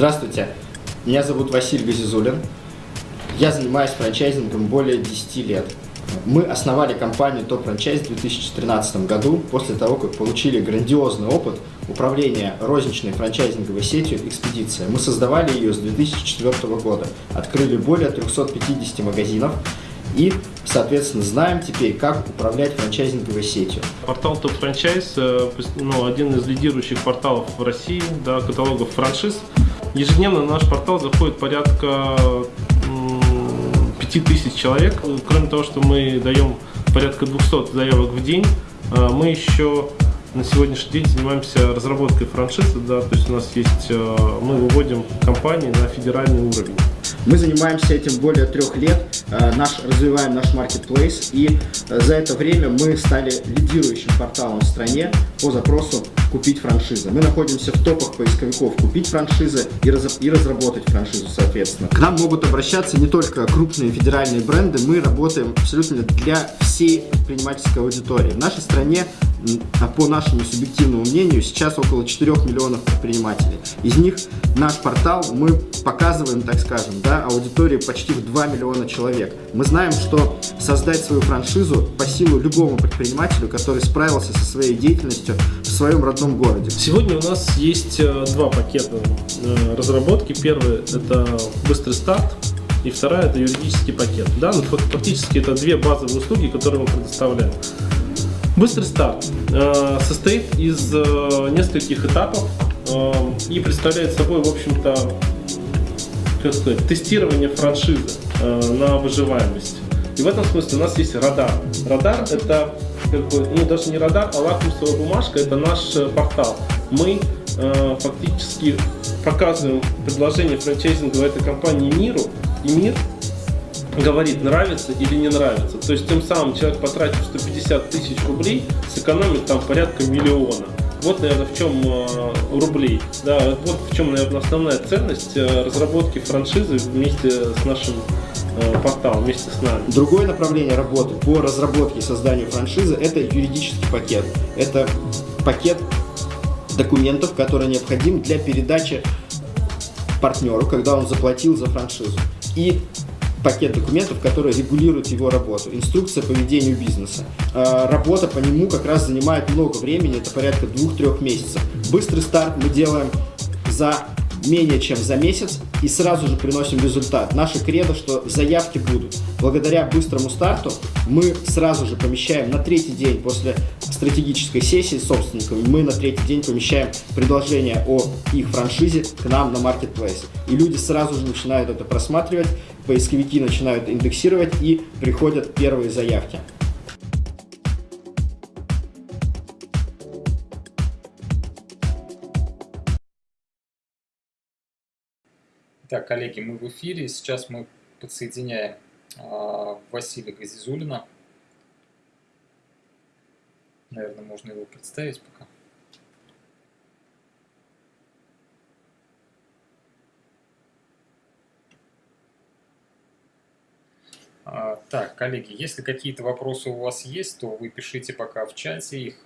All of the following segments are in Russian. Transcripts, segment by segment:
Здравствуйте, меня зовут Василий Газизулин. Я занимаюсь франчайзингом более 10 лет. Мы основали компанию Top Franchise в 2013 году, после того, как получили грандиозный опыт управления розничной франчайзинговой сетью «Экспедиция». Мы создавали ее с 2004 года, открыли более 350 магазинов, и, соответственно, знаем теперь, как управлять франчайзинговой сетью. Портал Top Franchise, э, ну, один из лидирующих порталов в России, да, каталогов франшиз. Ежедневно на наш портал заходит порядка 5000 человек. Кроме того, что мы даем порядка 200 заявок в день, э, мы еще на сегодняшний день занимаемся разработкой франшизы, да, то есть у нас есть, э, мы выводим компании на федеральный уровень. Мы занимаемся этим более трех лет, наш, развиваем наш маркетплейс, и э, за это время мы стали лидирующим порталом в стране по запросу купить франшизы. Мы находимся в топах поисковиков купить франшизы и, раз, и разработать франшизу, соответственно. К нам могут обращаться не только крупные федеральные бренды, мы работаем абсолютно для всей предпринимательской аудитории. В нашей стране а по нашему субъективному мнению, сейчас около 4 миллионов предпринимателей. Из них наш портал мы показываем, так скажем, да, аудитории почти в 2 миллиона человек. Мы знаем, что создать свою франшизу по силу любому предпринимателю, который справился со своей деятельностью в своем родном городе. Сегодня у нас есть э, два пакета э, разработки. Первый – это быстрый старт, и вторая – это юридический пакет. Да? Ну, фактически это две базовые услуги, которые мы предоставляем. Быстрый старт э, состоит из нескольких этапов и представляет собой, в общем-то, как сказать, тестирование франшизы э, на выживаемость. И в этом смысле у нас есть радар. Радар это как ну даже не радар, а лакмусовая бумажка, это наш э, портал. Мы э, фактически показываем предложение франчайзинговой этой компании миру, и мир говорит, нравится или не нравится. То есть тем самым человек, потратив 150 тысяч рублей, сэкономит там порядка миллиона. Вот, наверное, в чем э, рублей. Да, вот в чем, наверное, основная ценность э, разработки франшизы вместе с нашим э, порталом, вместе с нами. Другое направление работы по разработке и созданию франшизы – это юридический пакет. Это пакет документов, который необходим для передачи партнеру, когда он заплатил за франшизу. И пакет документов, который регулирует его работу. Инструкция по ведению бизнеса. А, работа по нему как раз занимает много времени, это порядка двух-трех месяцев. Быстрый старт мы делаем за менее чем за месяц и сразу же приносим результат. Наша кредо, что заявки будут. Благодаря быстрому старту мы сразу же помещаем на третий день после стратегической сессии с собственниками, мы на третий день помещаем предложение о их франшизе к нам на Marketplace. И люди сразу же начинают это просматривать, поисковики начинают индексировать и приходят первые заявки. Так, коллеги, мы в эфире. Сейчас мы подсоединяем э, Василия Газизулина. Наверное, можно его представить пока. А, так, коллеги, если какие-то вопросы у вас есть, то вы пишите пока в чате их.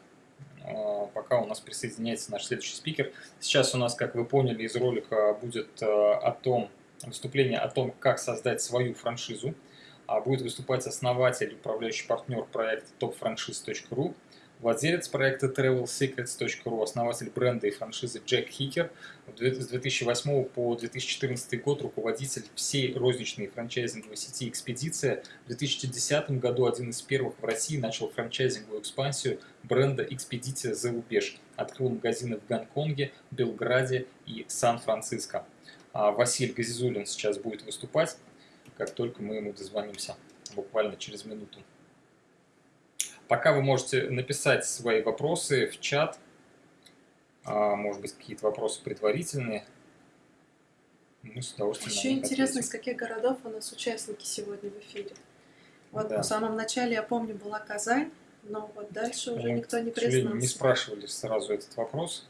А, пока у нас присоединяется наш следующий спикер. Сейчас у нас, как вы поняли из ролика, будет а, о том, выступление о том, как создать свою франшизу. А, будет выступать основатель, управляющий партнер проекта topfranchise.ru Владелец проекта TravelSecrets.ru, основатель бренда и франшизы Джек Хикер, с 2008 по 2014 год руководитель всей розничной франчайзинговой сети «Экспедиция». В 2010 году один из первых в России начал франчайзинговую экспансию бренда «Экспедиция за рубеж». Открыл магазины в Гонконге, Белграде и Сан-Франциско. А Василий Газизулин сейчас будет выступать, как только мы ему дозвонимся, буквально через минуту. Пока вы можете написать свои вопросы в чат, а, может быть, какие-то вопросы предварительные. Мы с удовольствием Еще интересно, из каких городов у нас участники сегодня в эфире. Вот да. в самом начале, я помню, была Казань, но вот дальше уже Мы, никто не признался. не спрашивали сразу этот вопрос.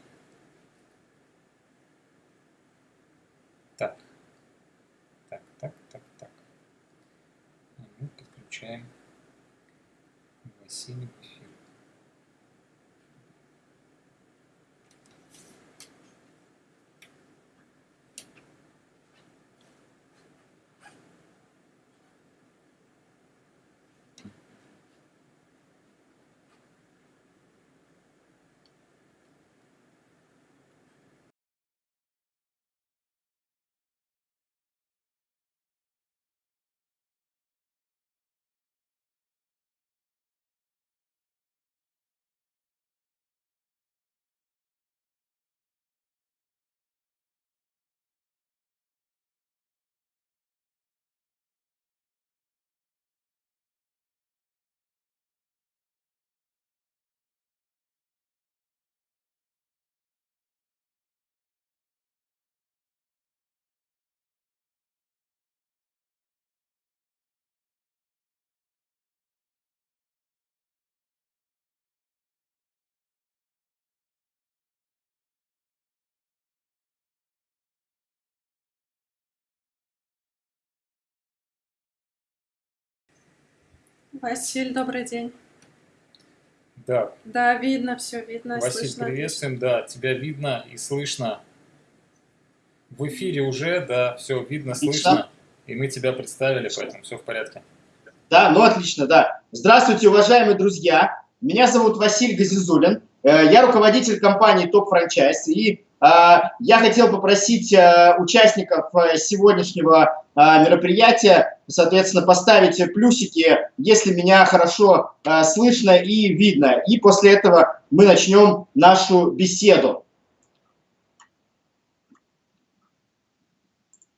Так. Так, так, так, так. Мы подключаем scenic Василь, добрый день. Да. Да, видно, все видно. Василь, слышно. приветствуем, да, тебя видно и слышно. В эфире уже, да, все видно, отлично. слышно. И мы тебя представили, поэтому все в порядке. Да, ну отлично, да. Здравствуйте, уважаемые друзья. Меня зовут Василий Газизулин. Э, я руководитель компании Топ Франчайз. И э, я хотел попросить э, участников сегодняшнего мероприятия, соответственно, поставить плюсики, если меня хорошо слышно и видно. И после этого мы начнем нашу беседу.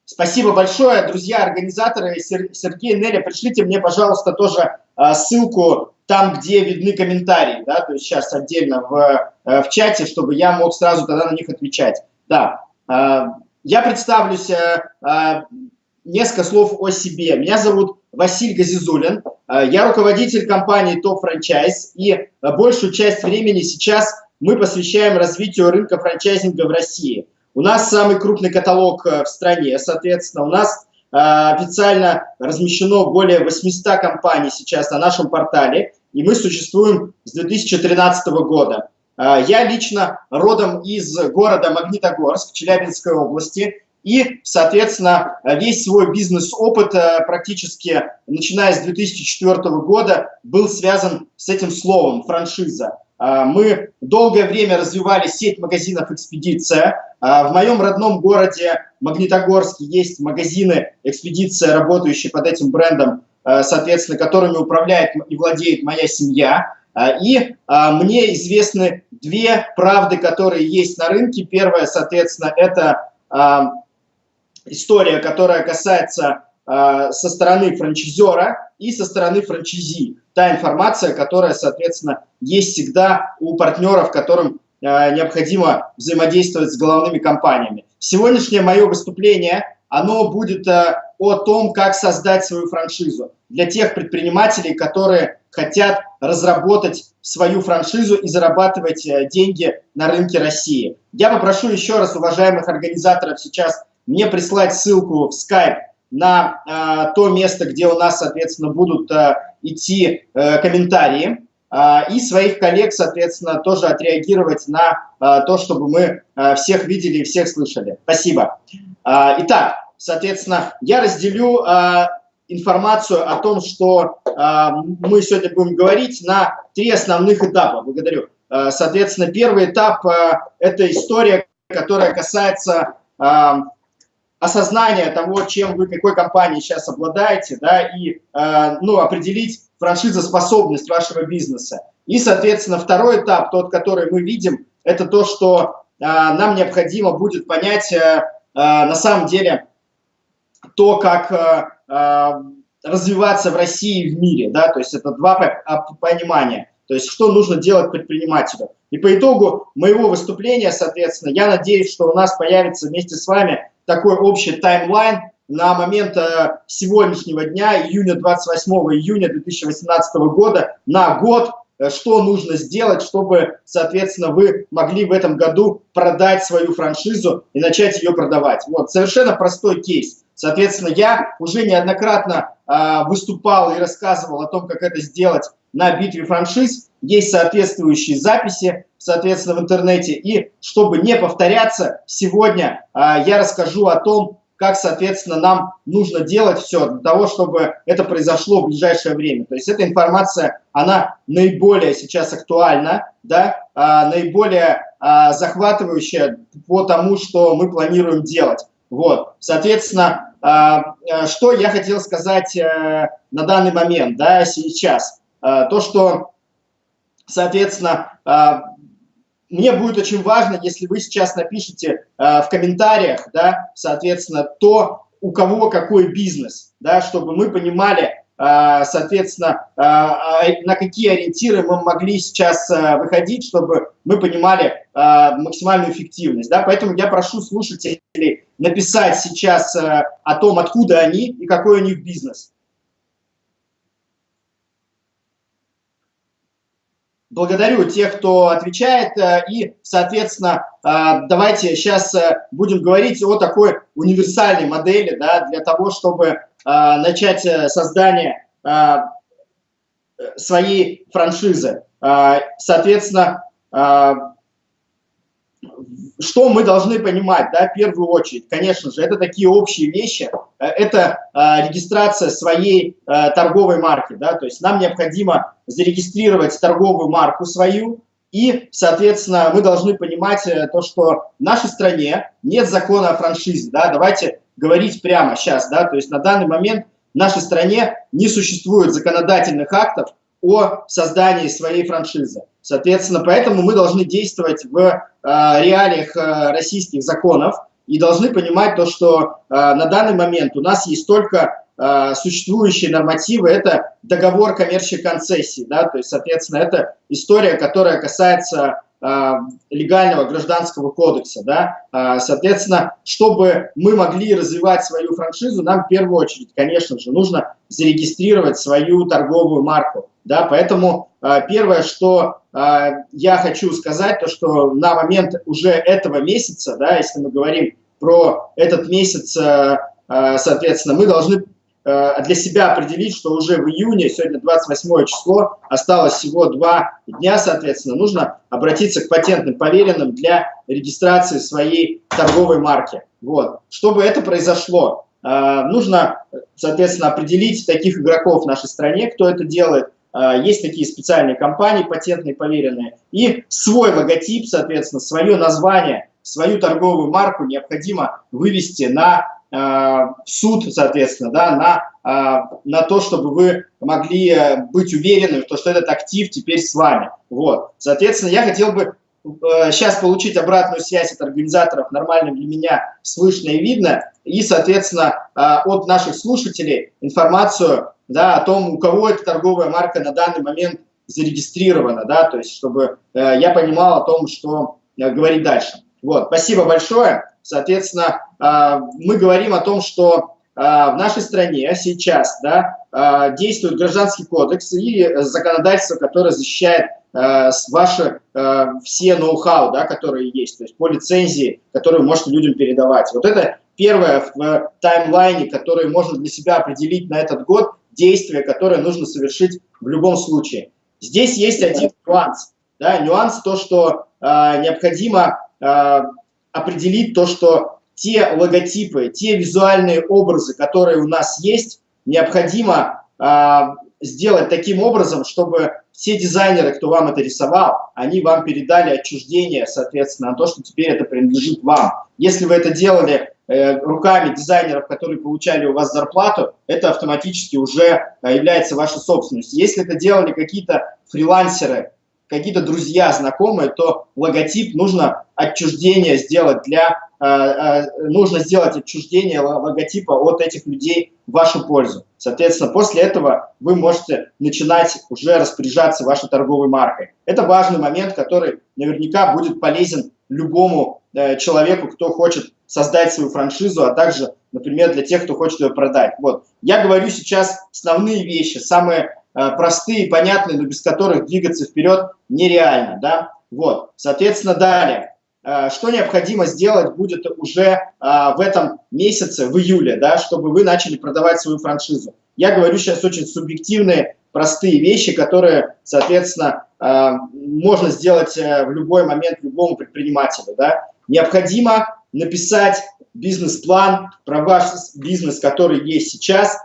Спасибо большое, друзья, организаторы Сергей Неля. Пришлите мне, пожалуйста, тоже ссылку там, где видны комментарии, да, то есть сейчас отдельно в, э, в чате, чтобы я мог сразу тогда на них отвечать. Да, э, я представлюсь, э, несколько слов о себе. Меня зовут Василий Газизулин, я руководитель компании Top Franchise, и большую часть времени сейчас мы посвящаем развитию рынка франчайзинга в России. У нас самый крупный каталог в стране, соответственно, у нас официально размещено более 800 компаний сейчас на нашем портале, и мы существуем с 2013 года. Я лично родом из города Магнитогорск, Челябинской области, и, соответственно, весь свой бизнес-опыт э, практически, начиная с 2004 года, был связан с этим словом «франшиза». А, мы долгое время развивали сеть магазинов «Экспедиция». А, в моем родном городе Магнитогорске есть магазины «Экспедиция», работающие под этим брендом Э, соответственно, которыми управляет и владеет моя семья. Э, и э, мне известны две правды, которые есть на рынке. Первая, соответственно, это история, которая касается со стороны франчайзера и со стороны франчайзи. Та информация, которая, соответственно, есть всегда у партнеров, которым необходимо взаимодействовать с головными компаниями. Сегодняшнее мое выступление, оно будет о том, как создать свою франшизу для тех предпринимателей, которые хотят разработать свою франшизу и зарабатывать э, деньги на рынке России. Я попрошу еще раз уважаемых организаторов сейчас мне прислать ссылку в Skype на э, то место, где у нас, соответственно, будут э, идти э, комментарии, э, и своих коллег, соответственно, тоже отреагировать на э, то, чтобы мы э, всех видели и всех слышали. Спасибо. Э, итак, соответственно, я разделю э, информацию о том, что э, мы сегодня будем говорить, на три основных этапа. Благодарю. Соответственно, первый этап э, – это история, которая касается осознания того, чем вы, какой компанией сейчас обладаете, да, и э, ну, определить франшизоспособность вашего бизнеса. И, соответственно, второй этап, тот, который мы видим, это то, что э, нам необходимо будет понять э, э, на самом деле то, как э, э, развиваться в России и в мире, да, то есть это два а, понимания, то есть что нужно делать предпринимателю. И по итогу моего выступления, соответственно, я надеюсь, что у нас появится вместе с вами такой общий таймлайн на момент э, сегодняшнего дня, июня 28 июня 2018 года, на год, э, что нужно сделать, чтобы, соответственно, вы могли в этом году продать свою франшизу и начать ее продавать. Вот, совершенно простой кейс. Соответственно, я уже неоднократно э, выступал и рассказывал о том, как это сделать на битве франшиз. Есть соответствующие записи, соответственно, в интернете. И чтобы не повторяться, сегодня э, я расскажу о том, как, соответственно, нам нужно делать все для того, чтобы это произошло в ближайшее время. То есть эта информация, она наиболее сейчас актуальна, да, а, наиболее а, захватывающая по тому, что мы планируем делать. Вот, соответственно, а, а, что я хотел сказать э, на данный момент, да, сейчас? А, то, что, соответственно, мне будет очень важно, если вы сейчас напишите в комментариях, да, соответственно, то, у кого какой бизнес, да, чтобы мы понимали, а, соответственно, а, а, на какие ориентиры мы могли сейчас выходить, чтобы мы понимали максимальную эффективность. Да? Поэтому я прошу слушателей написать сейчас о том, откуда они и какой у них бизнес. Благодарю тех, кто отвечает. И, соответственно, давайте сейчас будем говорить о такой универсальной модели да, для того, чтобы начать э, создание своей франшизы. Соответственно, что мы должны понимать, да, в первую очередь, конечно же, это такие общие вещи, это регистрация своей торговой марки, да, то есть нам необходимо зарегистрировать торговую марку свою, и, соответственно, мы должны понимать э, то, что в нашей стране нет закона о франшизе, да, давайте говорить прямо сейчас, да, то есть на данный момент в нашей стране не существует законодательных актов о создании своей франшизы. Соответственно, поэтому мы должны действовать в э, реалиях э, российских законов и должны понимать то, что э, на данный момент у нас есть только э, существующие нормативы, это договор коммерческой концессии, да, то есть, соответственно, это история, которая касается легального гражданского кодекса. Да? Соответственно, чтобы мы могли развивать свою франшизу, нам в первую очередь, конечно же, нужно зарегистрировать свою торговую марку. Да? Поэтому первое, что я хочу сказать, то что на момент уже этого месяца, да, если мы говорим про этот месяц, соответственно, мы должны Э, для себя определить, что уже в июне, сегодня 28 число, осталось всего два дня, соответственно, нужно обратиться к патентным поверенным для регистрации своей торговой марки. Вот. Чтобы это произошло, э, нужно, соответственно, определить таких игроков в нашей стране, кто это делает. Э, есть такие специальные компании, патентные поверенные. И свой логотип, соответственно, свое название, свою торговую марку необходимо вывести на Э, суд, соответственно, да, на, э, на то, чтобы вы могли э, быть уверены, в том, что этот актив теперь с вами. Вот. Соответственно, я хотел бы сейчас получить обратную связь от организаторов, нормально для меня слышно и видно, и, соответственно, от наших слушателей информацию да, о том, у кого эта торговая марка на данный момент зарегистрирована, да, то есть чтобы я понимал о том, что говорить дальше. Вот, спасибо большое. Соответственно, а, мы говорим о том, что а, в нашей стране сейчас да, а, действует гражданский кодекс и законодательство, которое защищает ваши все ноу-хау, да, которые есть, то есть по лицензии, которые вы можете людям передавать. Вот это первое в таймлайне, которое можно для себя определить на этот год, действие, которое нужно совершить в любом случае. Здесь есть один нюанс. Да, нюанс то, что э, необходимо э, определить то, что те логотипы, те визуальные образы, которые у нас есть, необходимо э, сделать таким образом, чтобы все дизайнеры, кто вам это рисовал, они вам передали отчуждение, соответственно, на то, что теперь это принадлежит вам. Если вы это делали руками дизайнеров, которые получали у вас зарплату, это автоматически уже э, является вашей собственностью. Если это делали какие-то фрилансеры, какие-то друзья, знакомые, то логотип нужно отчуждение сделать для, э, э, нужно сделать отчуждение логотипа от этих людей в вашу пользу. Соответственно, после этого вы можете начинать уже распоряжаться вашей торговой маркой. Это важный момент, который наверняка будет полезен любому э, человеку, кто хочет создать свою франшизу, а также, например, для тех, кто хочет ее продать. Вот. Я говорю сейчас основные вещи, самые Э, простые, понятные, но без которых двигаться вперед нереально. Да? Вот. Соответственно, далее. Э, что необходимо сделать будет уже э, в этом месяце, в июле, да, чтобы вы начали продавать свою франшизу. Я говорю сейчас очень субъективные, простые вещи, которые, соответственно, можно сделать в любой момент любому предпринимателю. Да. Необходимо написать бизнес-план про ваш бизнес, который есть сейчас,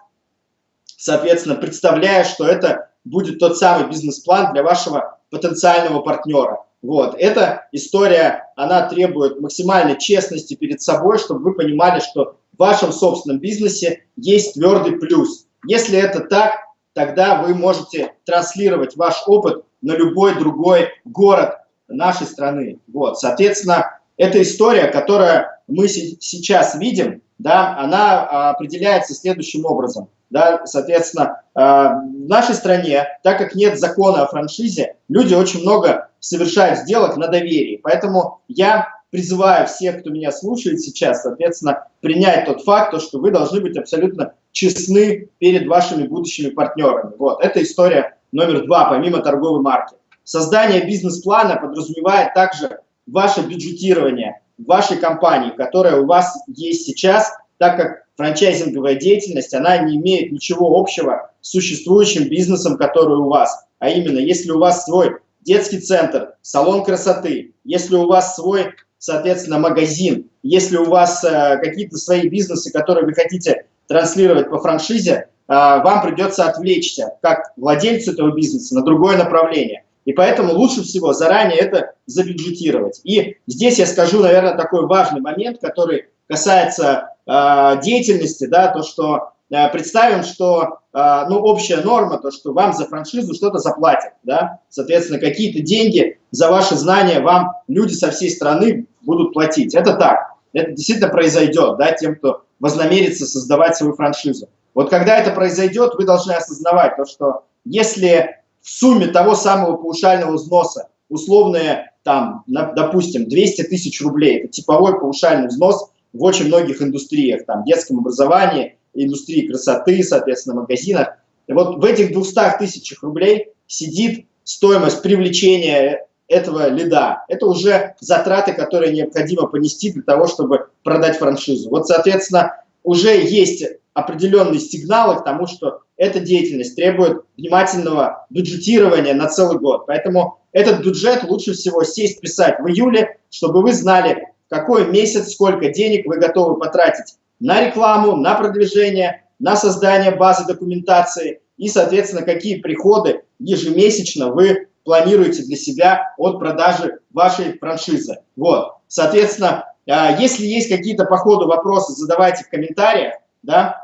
соответственно, представляя, что это будет тот самый бизнес-план для вашего потенциального партнера. Вот. Эта история, она требует максимальной честности перед собой, чтобы вы понимали, что в вашем собственном бизнесе есть твердый плюс. Если это так, тогда вы можете транслировать ваш опыт на любой другой город нашей страны. Вот. Соответственно, эта история, которую мы сейчас видим, да, она а, определяется следующим образом. Да, соответственно, а, в нашей стране, так как нет закона о франшизе, люди очень много совершают сделок на доверии. Поэтому я призываю всех, кто меня слушает сейчас, соответственно, принять тот факт, что вы должны быть абсолютно честны перед вашими будущими партнерами. Вот, это история номер два, помимо торговой марки. Создание бизнес-плана подразумевает также ваше бюджетирование вашей компании, которая у вас есть сейчас, так как франчайзинговая деятельность, она не имеет ничего общего существующим бизнесом, который у вас. А именно, если у вас свой детский центр, салон красоты, если у вас свой, соответственно, магазин, если у вас э, какие-то свои бизнесы, которые вы хотите транслировать по франшизе, э, вам придется отвлечься, как владельцу этого бизнеса, на другое направление. И поэтому лучше всего заранее это забюджетировать. И здесь я скажу, наверное, такой важный момент, который касается э, деятельности, да, то, что э, представим, что э, ну, общая норма, то, что вам за франшизу что-то заплатят, да, соответственно, какие-то деньги за ваши знания вам люди со всей страны будут платить. Это так, это действительно произойдет, да, тем, кто вознамерится создавать свою франшизу. Вот когда это произойдет, вы должны осознавать то, что если в сумме того самого паушального взноса условные, там, на, допустим, 200 тысяч рублей, это типовой паушальный взнос в очень многих индустриях, там, детском образовании, индустрии красоты, соответственно, магазинах. И вот в этих 200 тысячах рублей сидит стоимость привлечения этого лида. Это уже затраты, которые необходимо понести для того, чтобы продать франшизу. Вот, соответственно, уже есть определенные сигналы к тому, что эта деятельность требует внимательного бюджетирования на целый год. Поэтому этот бюджет лучше всего сесть, писать в июле, чтобы вы знали, какой месяц, сколько денег вы готовы потратить на рекламу, на продвижение, на создание базы документации и, соответственно, какие приходы ежемесячно вы планируете для себя от продажи вашей франшизы. Вот, соответственно, а, если есть какие-то по ходу вопросы, задавайте в комментариях, да,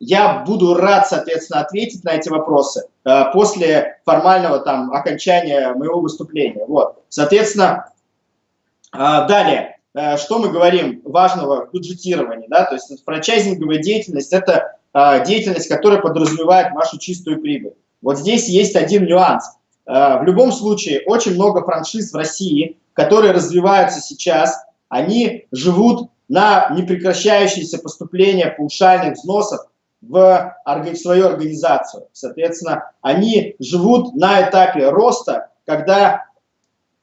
я буду рад, соответственно, ответить на эти вопросы а, после формального там окончания моего выступления. Вот, соответственно, далее, что мы говорим важного в бюджетировании, да, то есть франчайзинговая деятельность – это деятельность, которая подразумевает вашу чистую прибыль. Вот здесь есть один нюанс. В любом случае, очень много франшиз в России, которые развиваются сейчас, они живут на непрекращающееся поступление паушальных взносов в, свою организацию. Соответственно, они живут на этапе роста, когда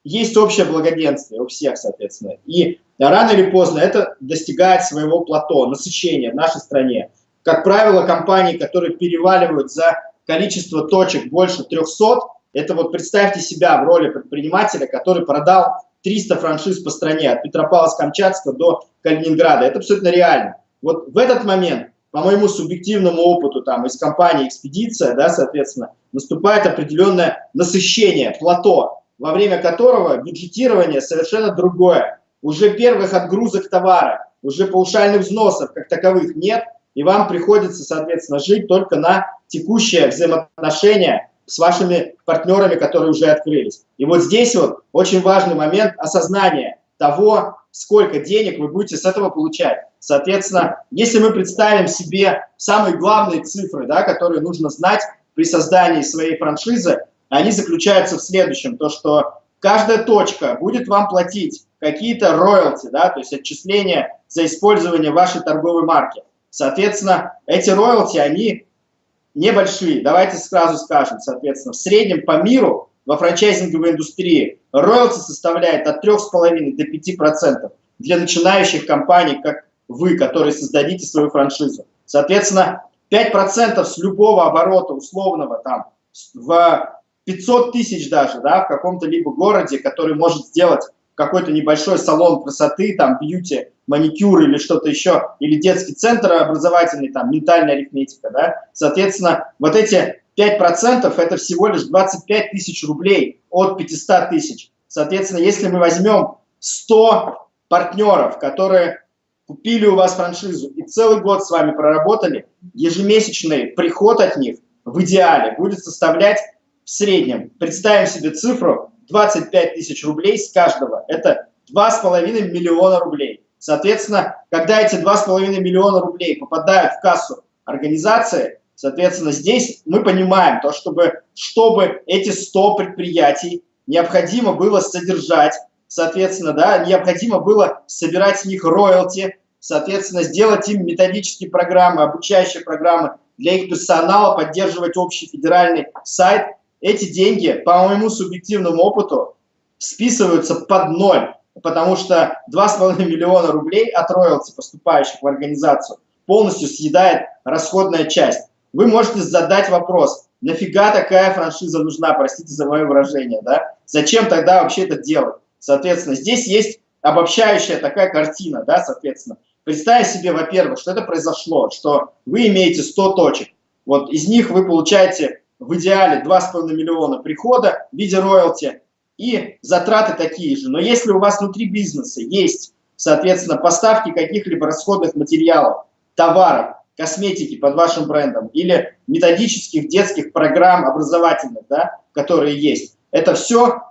есть общее благоденствие у всех, соответственно. И рано или поздно это достигает своего плато, насыщения в нашей стране. Как правило, компании, которые переваливают за количество точек больше 300, это вот представьте себя в роли предпринимателя, который продал 300 франшиз по стране, от Петропавловска-Камчатского до Калининграда. Это абсолютно реально. Вот в этот момент, по моему субъективному опыту там, из компании «Экспедиция», да, соответственно, наступает определенное насыщение, плато, во время которого бюджетирование совершенно другое. Уже первых отгрузок товара, уже паушальных взносов как таковых нет, и вам приходится, соответственно, жить только на текущее взаимоотношение с вашими партнерами, которые уже открылись. И вот здесь вот очень важный момент осознания того, сколько денег вы будете с этого получать. Соответственно, если мы представим себе самые главные цифры, да, которые нужно знать при создании своей франшизы, они заключаются в следующем, то что каждая точка будет вам платить какие-то роялти, да, то есть отчисления за использование вашей торговой марки. Соответственно, эти роялти, они небольшие. Давайте сразу скажем, соответственно, в среднем по миру во франчайзинговой индустрии роялти составляет от 3,5 до 5% для начинающих компаний, как вы, которые создадите свою франшизу. Соответственно, 5% с любого оборота условного там в 500 тысяч даже, да, в каком-то либо городе, который может сделать какой-то небольшой салон красоты, там, бьюти, маникюр или что-то еще, или детский центр образовательный, там, ментальная арифметика, да, соответственно, вот эти 5% это всего лишь 25 тысяч рублей от 500 тысяч. Соответственно, если мы возьмем 100 партнеров, которые купили у вас франшизу и целый год с вами проработали, ежемесячный приход от них в идеале будет составлять в среднем, представим себе цифру, 25 тысяч рублей с каждого. Это 2,5 миллиона рублей. Соответственно, когда эти 2,5 миллиона рублей попадают в кассу организации, соответственно, здесь мы понимаем, то, чтобы, чтобы эти 100 предприятий необходимо было содержать, соответственно, да, необходимо было собирать с них роялти, соответственно, сделать им методические программы, обучающие программы для их персонала, поддерживать общий федеральный сайт – эти деньги, по моему субъективному опыту, списываются под ноль, потому что 2,5 миллиона рублей от роялти, поступающих в организацию, полностью съедает расходная часть. вы можете задать вопрос, нафига такая франшиза нужна, простите за мое выражение, да? Зачем тогда вообще это делать? Соответственно, здесь есть обобщающая такая картина, да, соответственно. Представь себе, во-первых, что это произошло, что вы имеете 100 точек, вот из них вы получаете в идеале 2,5 миллиона прихода в виде роялти и затраты такие же. Но если у вас внутри бизнеса есть, соответственно, поставки каких-либо расходных материалов, товаров, косметики под вашим брендом или методических детских программ образовательных, да, которые есть, это все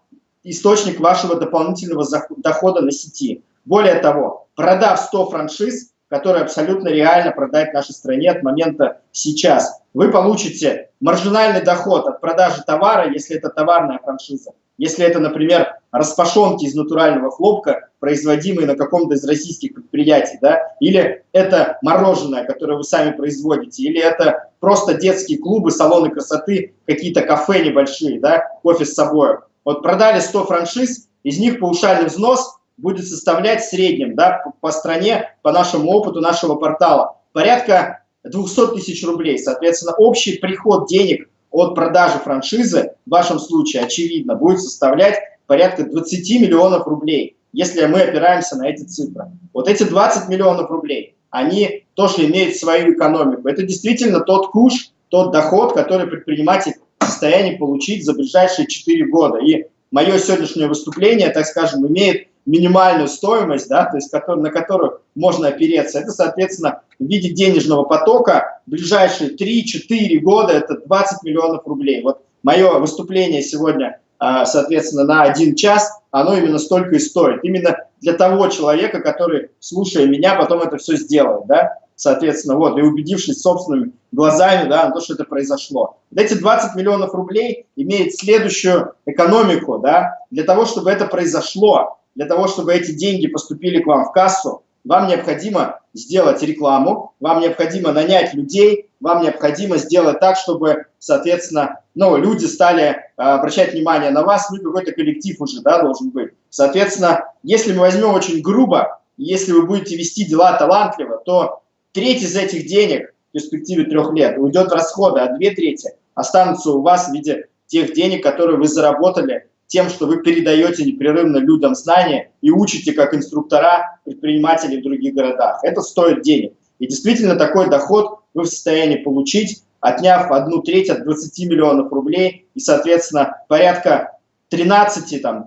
источник вашего дополнительного дохода на сети. Более того, продав 100 франшиз, которые абсолютно реально продать в нашей стране от момента сейчас. Вы получите маржинальный доход от продажи товара, если это товарная франшиза. Если это, например, распашонки из натурального хлопка, производимые на каком-то из российских предприятий, да, или это мороженое, которое вы сами производите, или это просто детские клубы, салоны красоты, какие-то кафе небольшие, да, кофе с собой. Вот продали 100 франшиз, из них паушальный взнос будет составлять в среднем да, по стране, по нашему опыту нашего портала, порядка 200 тысяч рублей. Соответственно, общий приход денег от продажи франшизы в вашем случае, очевидно, будет составлять порядка 20 миллионов рублей, если мы опираемся на эти цифры. Вот эти 20 миллионов рублей, они тоже имеют свою экономику. Это действительно тот куш, тот доход, который предприниматель в состоянии получить за ближайшие 4 года. И мое сегодняшнее выступление, так скажем, имеет минимальную стоимость, да, то есть который, на которую можно опереться, это, соответственно, в виде денежного потока в ближайшие 3-4 года это 20 миллионов рублей. Вот мое выступление сегодня, а, соответственно, на один час, оно именно столько и стоит. Именно для того человека, который, слушая меня, потом это все сделает, да, соответственно, вот, и убедившись собственными глазами, да, на то, что это произошло. Эти 20 миллионов рублей имеют следующую экономику, да, для того, чтобы это произошло, для того, чтобы эти деньги поступили к вам в кассу, вам необходимо сделать рекламу, вам необходимо нанять людей, вам необходимо сделать так, чтобы, соответственно, ну, люди стали э, обращать внимание на вас, ну, какой-то коллектив уже, да, должен быть. Соответственно, если мы возьмем очень грубо, если вы будете вести дела талантливо, то треть из этих денег в перспективе трех лет уйдет в расходы, а две трети останутся у вас в виде тех денег, которые вы заработали тем, что вы передаете непрерывно людям знания и учите как инструктора предпринимателей в других городах. Это стоит денег. И действительно такой доход вы в состоянии получить, отняв одну треть от 20 миллионов рублей и, соответственно, порядка 13-12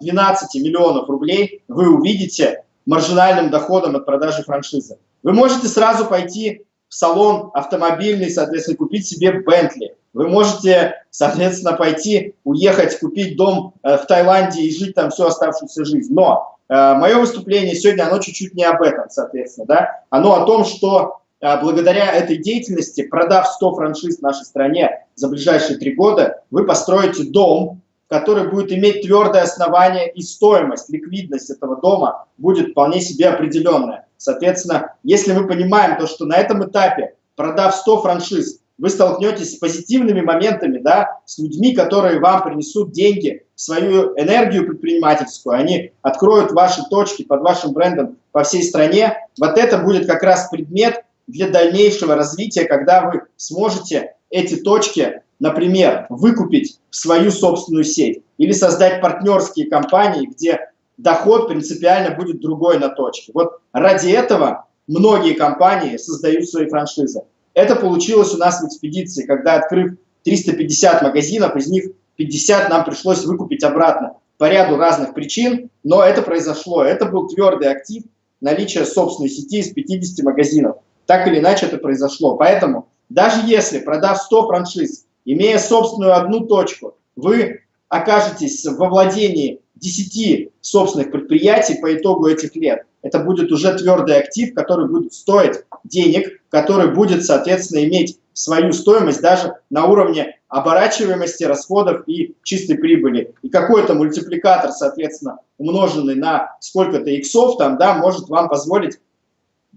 миллионов рублей вы увидите маржинальным доходом от продажи франшизы. Вы можете сразу пойти в салон автомобильный, соответственно, купить себе Бентли. Вы можете, соответственно, пойти, уехать, купить дом э, в Таиланде и жить там всю оставшуюся жизнь. Но э, мое выступление сегодня, оно чуть-чуть не об этом, соответственно, да? Оно о том, что э, благодаря этой деятельности, продав 100 франшиз в нашей стране за ближайшие три года, вы построите дом, который будет иметь твердое основание и стоимость, ликвидность этого дома будет вполне себе определенная. Соответственно, если мы понимаем то, что на этом этапе, продав 100 франшиз, вы столкнетесь с позитивными моментами, да, с людьми, которые вам принесут деньги, свою энергию предпринимательскую, они откроют ваши точки под вашим брендом по всей стране. Вот это будет как раз предмет для дальнейшего развития, когда вы сможете эти точки, например, выкупить в свою собственную сеть или создать партнерские компании, где доход принципиально будет другой на точке. Вот ради этого многие компании создают свои франшизы. Это получилось у нас в экспедиции, когда, открыв 350 магазинов, из них 50 нам пришлось выкупить обратно по ряду разных причин, но это произошло. Это был твердый актив наличия собственной сети из 50 магазинов. Так или иначе это произошло. Поэтому даже если, продав 100 франшиз, имея собственную одну точку, вы окажетесь во владении 10 собственных предприятий по итогу этих лет, это будет уже твердый актив, который будет стоить денег, который будет, соответственно, иметь свою стоимость даже на уровне оборачиваемости расходов и чистой прибыли. И какой-то мультипликатор, соответственно, умноженный на сколько-то иксов, там, да, может вам позволить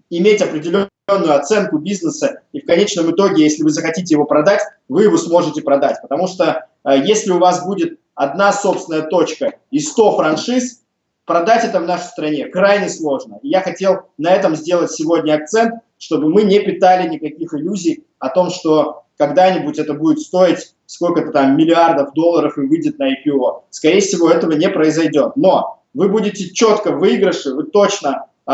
иметь определенную оценку бизнеса, и в конечном итоге, если вы захотите его продать, вы его сможете продать. Потому что э, если у вас будет одна собственная точка и 100 франшиз, продать это в нашей стране крайне сложно. И я хотел на этом сделать сегодня акцент, чтобы мы не питали никаких иллюзий о том, что когда-нибудь это будет стоить сколько-то там миллиардов долларов и выйдет на IPO. Скорее всего, этого не произойдет. Но вы будете четко в выигрыше, вы точно э,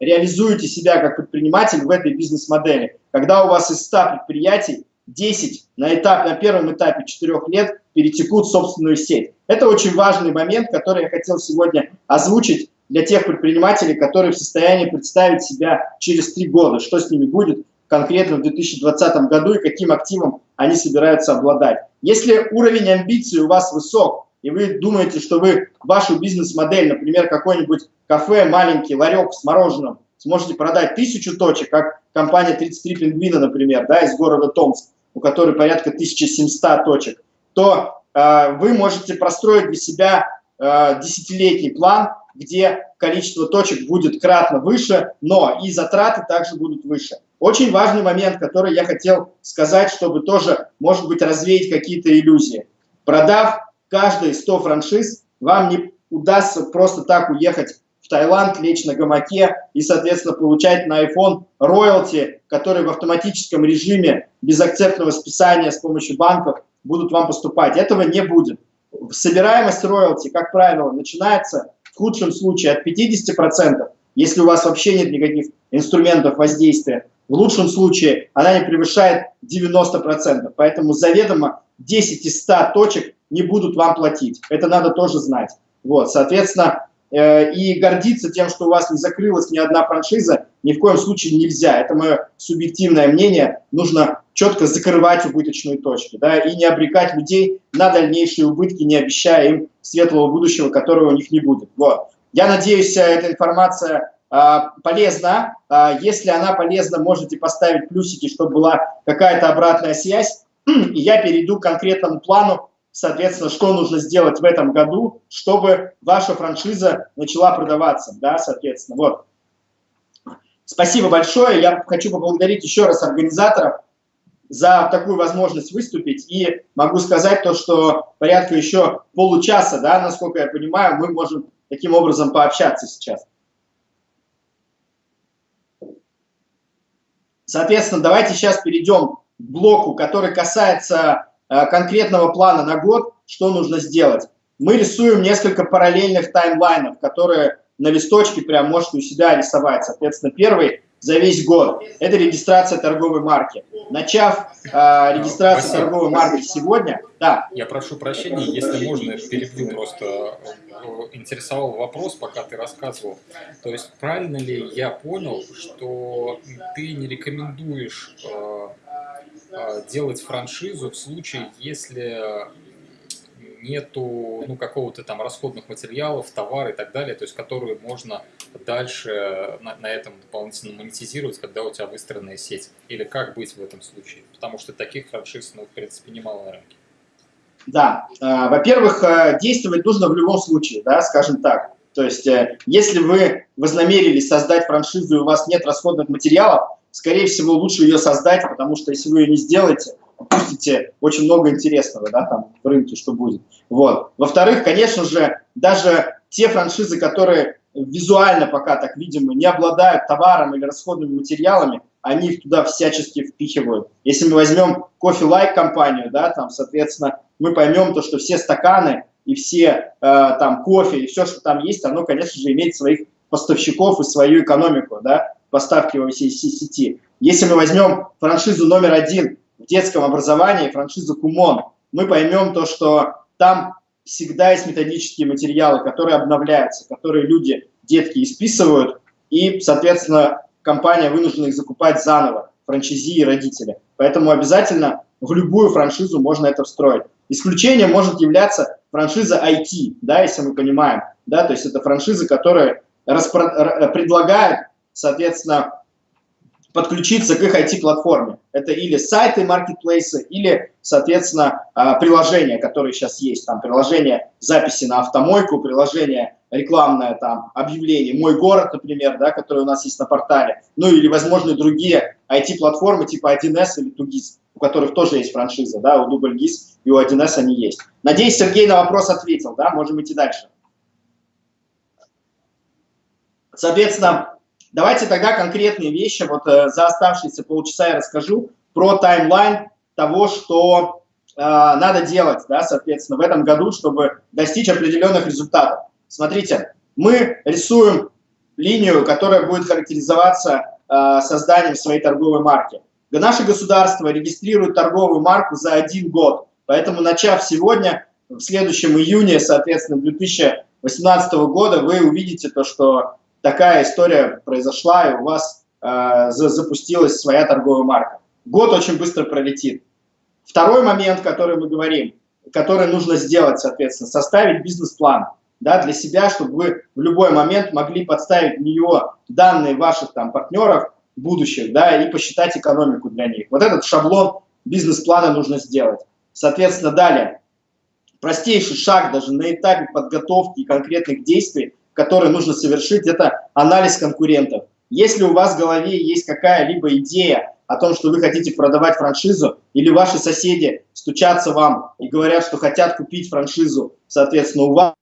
реализуете себя как предприниматель в этой бизнес-модели. Когда у вас из 100 предприятий 10 на, этап, на первом этапе 4 лет перетекут в собственную сеть. Это очень важный момент, который я хотел сегодня озвучить для тех предпринимателей, которые в состоянии представить себя через 3 года, что с ними будет конкретно в 2020 году и каким активом они собираются обладать. Если уровень амбиций у вас высок, и вы думаете, что вы вашу бизнес-модель, например, какой-нибудь кафе, маленький ларек с мороженым, сможете продать тысячу точек, как компания 33 пингвина, например, да, из города Томск, у которой порядка 1700 точек, то э, вы можете простроить для себя э, десятилетний план, где количество точек будет кратно выше, но и затраты также будут выше. Очень важный момент, который я хотел сказать, чтобы тоже, может быть, развеять какие-то иллюзии. Продав каждые 100 франшиз, вам не удастся просто так уехать в Таиланд, лечь на гамаке и, соответственно, получать на iPhone роялти, которые в автоматическом режиме без акцептного списания с помощью банков будут вам поступать. Этого не будет. Собираемость роялти, как правило, начинается в худшем случае от 50%, если у вас вообще нет никаких инструментов воздействия. В лучшем случае она не превышает 90%. Поэтому заведомо 10 из 100 точек не будут вам платить. Это надо тоже знать. Вот, соответственно, и гордиться тем, что у вас не закрылась ни одна франшиза, ни в коем случае нельзя. Это мое субъективное мнение. Нужно четко закрывать убыточные точки да, и не обрекать людей на дальнейшие убытки, не обещая им светлого будущего, которого у них не будет. Вот. Я надеюсь, эта информация э, полезна. Э, если она полезна, можете поставить плюсики, чтобы была какая-то обратная связь. И я перейду к конкретному плану, соответственно, что нужно сделать в этом году, чтобы ваша франшиза начала продаваться, да, соответственно, вот. Спасибо большое, я хочу поблагодарить еще раз организаторов за такую возможность выступить, и могу сказать то, что порядка еще получаса, да, насколько я понимаю, мы можем таким образом пообщаться сейчас. Соответственно, давайте сейчас перейдем к блоку, который касается конкретного плана на год, что нужно сделать. Мы рисуем несколько параллельных таймлайнов, которые на листочке прям можете у себя рисовать. Соответственно, первый за весь год – это регистрация торговой марки. Начав э, регистрацию Спасибо. торговой марки сегодня, да. Я прошу прощения, если можно, перебью просто. Э, интересовал вопрос, пока ты рассказывал. То есть правильно ли я понял, что ты не рекомендуешь э, а, делать франшизу в случае, если нету ну, какого-то там расходных материалов, товара и так далее, то есть которые можно дальше на, на этом дополнительно монетизировать, когда у тебя выстроенная сеть. Или как быть в этом случае? Потому что таких франшиз, ну, в принципе, немало на рынке. Да, э, во-первых, э, действовать нужно в любом случае, да, скажем так. То есть, э, если вы вознамерились создать франшизу и у вас нет расходных материалов, скорее всего, лучше ее создать, потому что если вы ее не сделаете, упустите очень много интересного да, там, в рынке, что будет. Вот. Во-вторых, конечно же, даже те франшизы, которые визуально пока так видимо не обладают товаром или расходными материалами, они их туда всячески впихивают. Если мы возьмем кофе-лайк компанию, да, там, соответственно, мы поймем то, что все стаканы и все э, там кофе и все, что там есть, оно, конечно же, имеет своих поставщиков и свою экономику, да, поставки во всей сети. Если мы возьмем франшизу номер один в детском образовании, франшизу Кумон, мы поймем то, что там всегда есть методические материалы, которые обновляются, которые люди, детки, исписывают, и, соответственно, компания вынуждена их закупать заново, франчайзи и родители. Поэтому обязательно в любую франшизу можно это встроить. Исключением может являться франшиза IT, да, если мы понимаем, да, то есть это франшизы, которые предлагают соответственно, подключиться к их IT-платформе. Это или сайты, маркетплейсы, или, соответственно, а, приложения, которые сейчас есть. Там приложение записи на автомойку, приложение рекламное, там, объявление «Мой город», например, да, которое у нас есть на портале. Ну или, возможно, другие IT-платформы типа 1С или 2GIS, у которых тоже есть франшиза, да, у DoubleGIS и у 1С они есть. Надеюсь, Сергей на вопрос ответил, да, можем идти дальше. Соответственно, Давайте тогда конкретные вещи, вот э, за оставшиеся полчаса я расскажу про таймлайн, того, что э, надо делать, да, соответственно, в этом году, чтобы достичь определенных результатов. Смотрите, мы рисуем линию, которая будет характеризоваться э, созданием своей торговой марки. Наше государство регистрирует торговую марку за один год, поэтому начав сегодня, в следующем июне, соответственно, 2018 года, вы увидите то, что такая история произошла, и у вас э, запустилась своя торговая марка. Год очень быстро пролетит. Второй момент, который мы говорим, который нужно сделать, соответственно, составить бизнес-план да, для себя, чтобы вы в любой момент могли подставить в нее данные ваших там партнеров будущих, да, и посчитать экономику для них. Вот этот шаблон бизнес-плана нужно сделать. Соответственно, далее, простейший шаг даже на этапе подготовки конкретных действий, которые нужно совершить, это анализ конкурентов. Если у вас в голове есть какая-либо идея о том, что вы хотите продавать франшизу, или ваши соседи стучатся вам и говорят, что хотят купить франшизу, соответственно, у вас,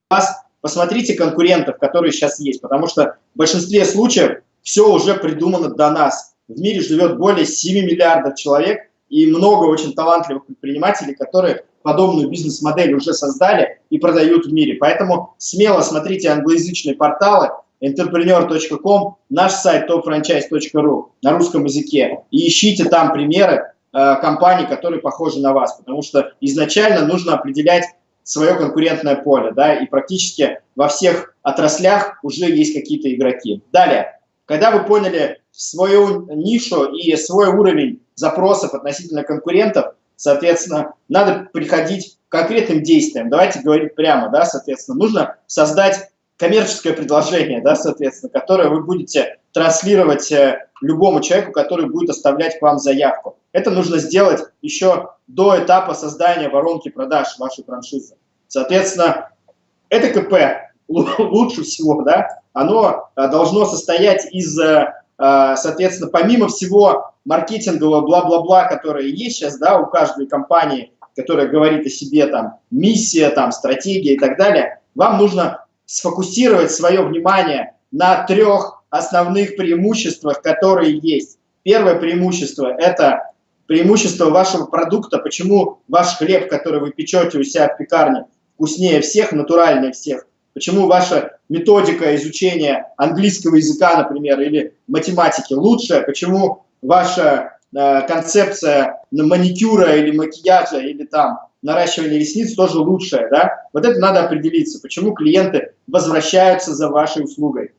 посмотрите конкурентов, которые сейчас есть, потому что в большинстве случаев все уже придумано до нас. В мире живет более 7 миллиардов человек и много очень талантливых предпринимателей, которые подобную бизнес-модель уже создали и продают в мире. Поэтому смело смотрите англоязычные порталы, entrepreneur.com, наш сайт topfranchise.ru на русском языке и ищите там примеры э, компаний, которые похожи на вас, потому что изначально нужно определять свое конкурентное поле, да, и практически во всех отраслях уже есть какие-то игроки. Далее, когда вы поняли свою нишу и свой уровень запросов относительно конкурентов, соответственно, надо приходить к конкретным действиям. Давайте говорить прямо, да, соответственно, нужно создать коммерческое предложение, да, соответственно, которое вы будете транслировать э, любому человеку, который будет оставлять к вам заявку. Это нужно сделать еще до этапа создания воронки продаж вашей франшизы. Соответственно, это КП лучше всего, да, оно э, должно состоять из, э, соответственно, помимо всего маркетингового бла-бла-бла, которое есть сейчас, да, у каждой компании, которая говорит о себе, там, миссия, там, стратегия и так далее, вам нужно сфокусировать свое внимание на трех основных преимуществах, которые есть. Первое преимущество – это преимущество вашего продукта, почему ваш хлеб, который вы печете у себя в пекарне, вкуснее всех, натуральнее всех, почему ваша методика изучения английского языка, например, или математики лучше, почему ваша э, концепция маникюра или макияжа, или там наращивание ресниц тоже лучшее, да? Вот это надо определиться, почему клиенты возвращаются за вашей услугой.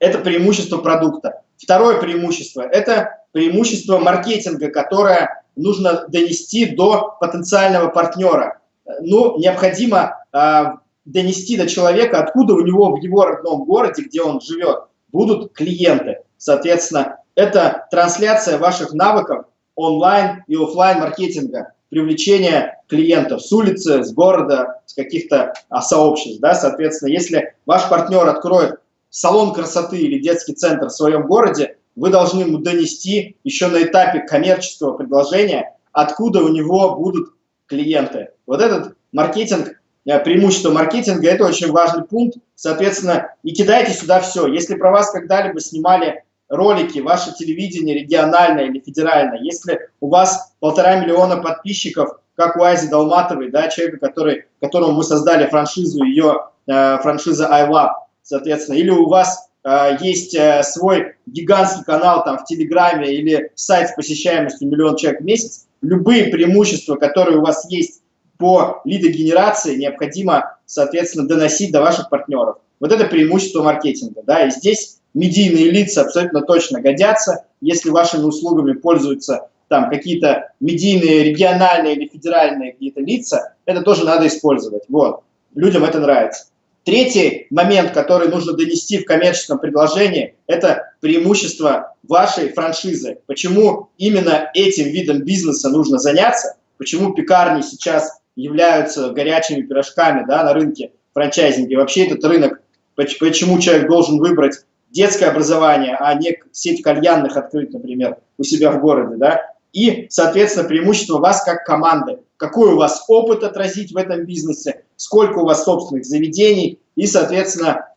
Это преимущество продукта. Второе преимущество – это преимущество маркетинга, которое нужно донести до потенциального партнера. Ну, необходимо э, донести до человека, откуда у него в его родном городе, где он живет, будут клиенты. Соответственно, это трансляция ваших навыков онлайн и офлайн маркетинга привлечения клиентов с улицы, с города, с каких-то а, сообществ. Да? Соответственно, если ваш партнер откроет салон красоты или детский центр в своем городе, вы должны ему донести еще на этапе коммерческого предложения, откуда у него будут клиенты. Вот этот маркетинг, э, преимущество маркетинга, это очень важный пункт. Соответственно, и кидайте сюда все. Если про вас когда-либо снимали ролики, ваше телевидение региональное или федеральное, если у вас полтора миллиона подписчиков, как у Ази Долматовой, да, человека, который, которому мы создали франшизу, ее э, франшиза iLab, соответственно, или у вас э, есть э, свой гигантский канал там в Телеграме или сайт с посещаемостью миллион человек в месяц, любые преимущества, которые у вас есть по лидогенерации, необходимо, соответственно, доносить до ваших партнеров. Вот это преимущество маркетинга, да, и здесь медийные лица абсолютно точно годятся. Если вашими услугами пользуются там какие-то медийные, региональные или федеральные какие-то лица, это тоже надо использовать. Вот. Людям это нравится. Третий момент, который нужно донести в коммерческом предложении, это преимущество вашей франшизы. Почему именно этим видом бизнеса нужно заняться, почему пекарни сейчас являются горячими пирожками да, на рынке франчайзинга. вообще этот рынок, почему человек должен выбрать детское образование, а не сеть кальянных открыть, например, у себя в городе, да, и, соответственно, преимущество вас как команды. Какой у вас опыт отразить в этом бизнесе, сколько у вас собственных заведений и, соответственно,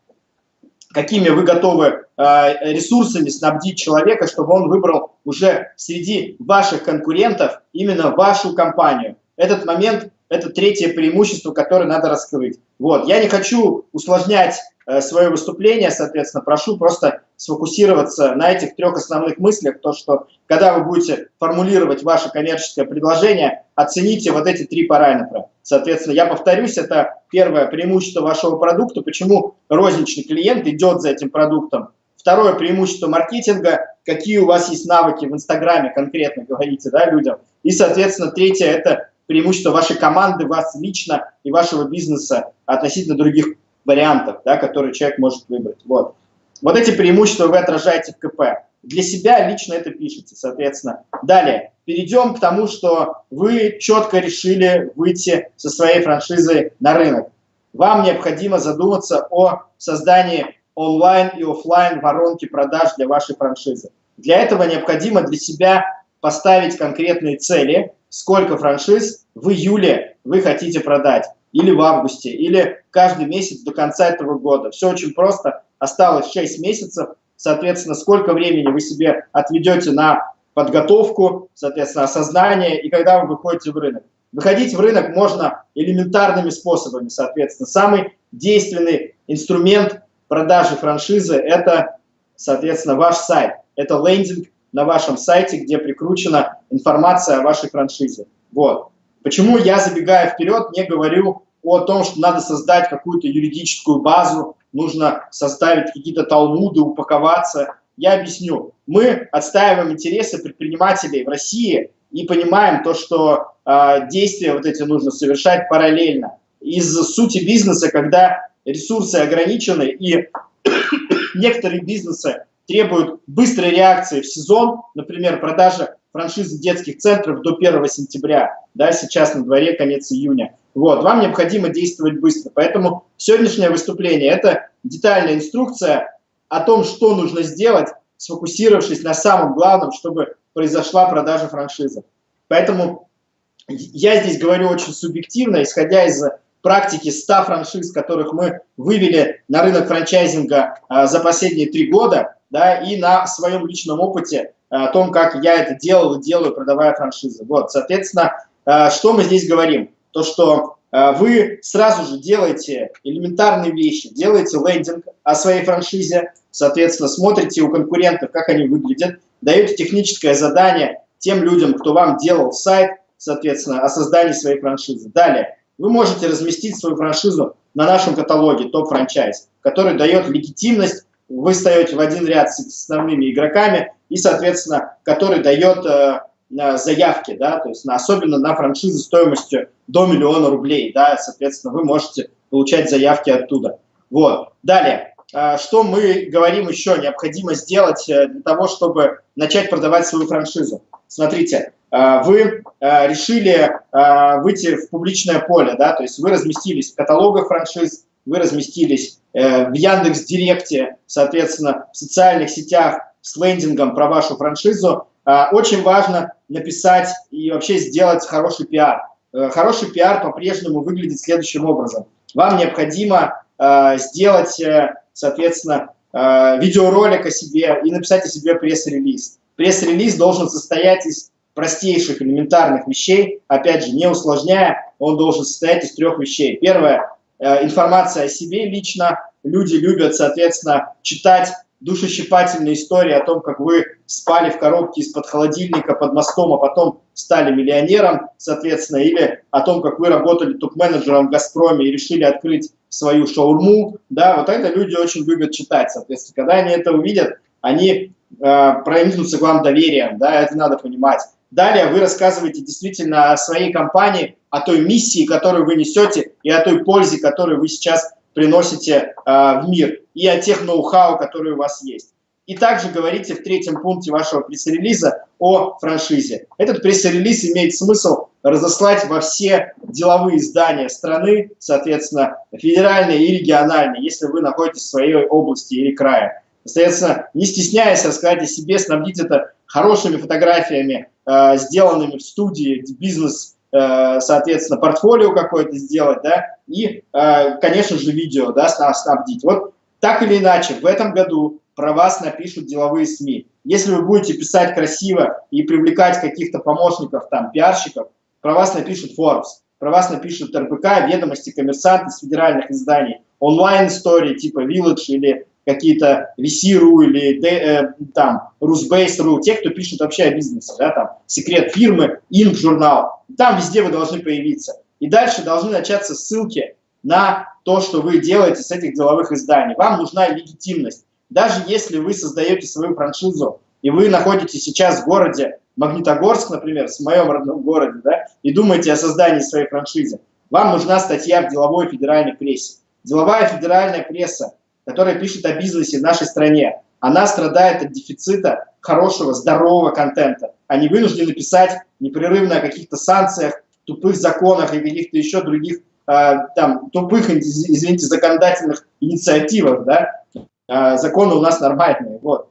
какими вы готовы э, ресурсами снабдить человека, чтобы он выбрал уже среди ваших конкурентов именно вашу компанию. Этот момент – это третье преимущество, которое надо раскрыть. Вот. Я не хочу усложнять Э, свое выступление, соответственно, прошу просто сфокусироваться на этих трех основных мыслях, то, что когда вы будете формулировать ваше коммерческое предложение, оцените вот эти три параметра. Соответственно, я повторюсь, это первое преимущество вашего продукта, почему розничный клиент идет за этим продуктом. Второе преимущество маркетинга, какие у вас есть навыки в Инстаграме конкретно, говорите да, людям. И, соответственно, третье – это преимущество вашей команды, вас лично и вашего бизнеса относительно других вариантов, да, которые человек может выбрать. Вот. вот эти преимущества вы отражаете в КП. Для себя лично это пишете, соответственно. Далее, перейдем к тому, что вы четко решили выйти со своей франшизой на рынок. Вам необходимо задуматься о создании онлайн и офлайн воронки продаж для вашей франшизы. Для этого необходимо для себя поставить конкретные цели, сколько франшиз в июле вы хотите продать или в августе, или каждый месяц до конца этого года. Все очень просто. Осталось 6 месяцев. Соответственно, сколько времени вы себе отведете на подготовку, соответственно, осознание, и когда вы выходите в рынок. Выходить в рынок можно элементарными способами, соответственно. Самый действенный инструмент продажи франшизы – это, соответственно, ваш сайт. Это лендинг на вашем сайте, где прикручена информация о вашей франшизе. Вот. Почему я, забегая вперед, не говорю о том, что надо создать какую-то юридическую базу, нужно составить какие-то талмуды, упаковаться. Я объясню. Мы отстаиваем интересы предпринимателей в России и понимаем то, что э, действия вот эти нужно совершать параллельно. Из сути бизнеса, когда ресурсы ограничены и некоторые бизнесы требуют быстрой реакции в сезон, например, продажа франшизы детских центров до 1 сентября, да, сейчас на дворе конец июня. Вот, вам необходимо действовать быстро. Поэтому сегодняшнее выступление – это детальная инструкция о том, что нужно сделать, сфокусировавшись на самом главном, чтобы произошла продажа франшизы. Поэтому я здесь говорю очень субъективно, исходя из практики 100 франшиз, которых мы вывели на рынок франчайзинга а, за последние три года, да, и на своем личном опыте о том, как я это делал и делаю, продавая франшизы. Вот, соответственно, э, что мы здесь говорим? То, что э, вы сразу же делаете элементарные вещи, делаете лендинг о своей франшизе, соответственно, смотрите у конкурентов, как они выглядят, даете техническое задание тем людям, кто вам делал сайт, соответственно, о создании своей франшизы. Далее, вы можете разместить свою франшизу на нашем каталоге топ-франчайз, который дает легитимность, вы встаете в один ряд с основными игроками, и, соответственно, который дает э, заявки, да, то есть на, особенно на франшизы стоимостью до миллиона рублей, да, соответственно, вы можете получать заявки оттуда. Вот. Далее, э, что мы говорим еще необходимо сделать э, для того, чтобы начать продавать свою франшизу? Смотрите, э, вы э, решили выйти в публичное поле, да, то есть вы разместились в каталогах франшиз, вы разместились э, в Яндекс Директе, соответственно, в социальных сетях, с лендингом про вашу франшизу, а, очень важно написать и вообще сделать хороший пиар. Э, хороший пиар по-прежнему выглядит следующим образом. Вам необходимо сделать, э, соответственно, видеоролик о себе и написать о себе пресс-релиз. Пресс-релиз должен состоять из простейших элементарных вещей, опять же, не усложняя, он должен состоять из трех вещей. Первое э, – информация о себе лично. Люди любят, соответственно, читать душещипательные истории о том, как вы спали в коробке из-под холодильника под мостом, а потом стали миллионером, соответственно, или о том, как вы работали топ-менеджером в «Газпроме» и решили открыть свою шаурму, да, вот это люди очень любят читать, соответственно, когда они это увидят, они э, проникнутся к вам доверием, да, это надо понимать. Далее вы рассказываете действительно о своей компании, о той миссии, которую вы несете, и о той пользе, которую вы сейчас приносите э, в мир, и о тех ноу-хау, которые у вас есть. И также говорите в третьем пункте вашего пресс-релиза о франшизе. Этот пресс-релиз имеет смысл разослать во все деловые издания страны, соответственно, федеральные и региональные, если вы находитесь в своей области или крае. Соответственно, не стесняясь рассказать о себе, снабдить это хорошими фотографиями, э, сделанными в студии, бизнес Э, соответственно, портфолио какое-то сделать, да, и, э, конечно же, видео, да, снабдить. Вот так или иначе, в этом году про вас напишут деловые СМИ. Если вы будете писать красиво и привлекать каких-то помощников, там, пиарщиков, про вас напишут Forbes, про вас напишут РБК, ведомости, коммерсанты с федеральных изданий, онлайн-истории типа Village или какие-то VC.ru или э, там Rusbase.ru, те, кто пишут вообще о бизнесе, да, там секрет фирмы, Инк журнал, там везде вы должны появиться. И дальше должны начаться ссылки на то, что вы делаете с этих деловых изданий. Вам нужна легитимность. Даже если вы создаете свою франшизу, и вы находитесь сейчас в городе Магнитогорск, например, в моем родном городе, да, и думаете о создании своей франшизы, вам нужна статья в деловой федеральной прессе. Деловая федеральная пресса, которая пишет о бизнесе в нашей стране, она страдает от дефицита хорошего, здорового контента. Они вынуждены писать непрерывно о каких-то санкциях, тупых законах и каких-то еще других э, там тупых, извините, законодательных инициативах, да, э, законы у нас нормальные, вот.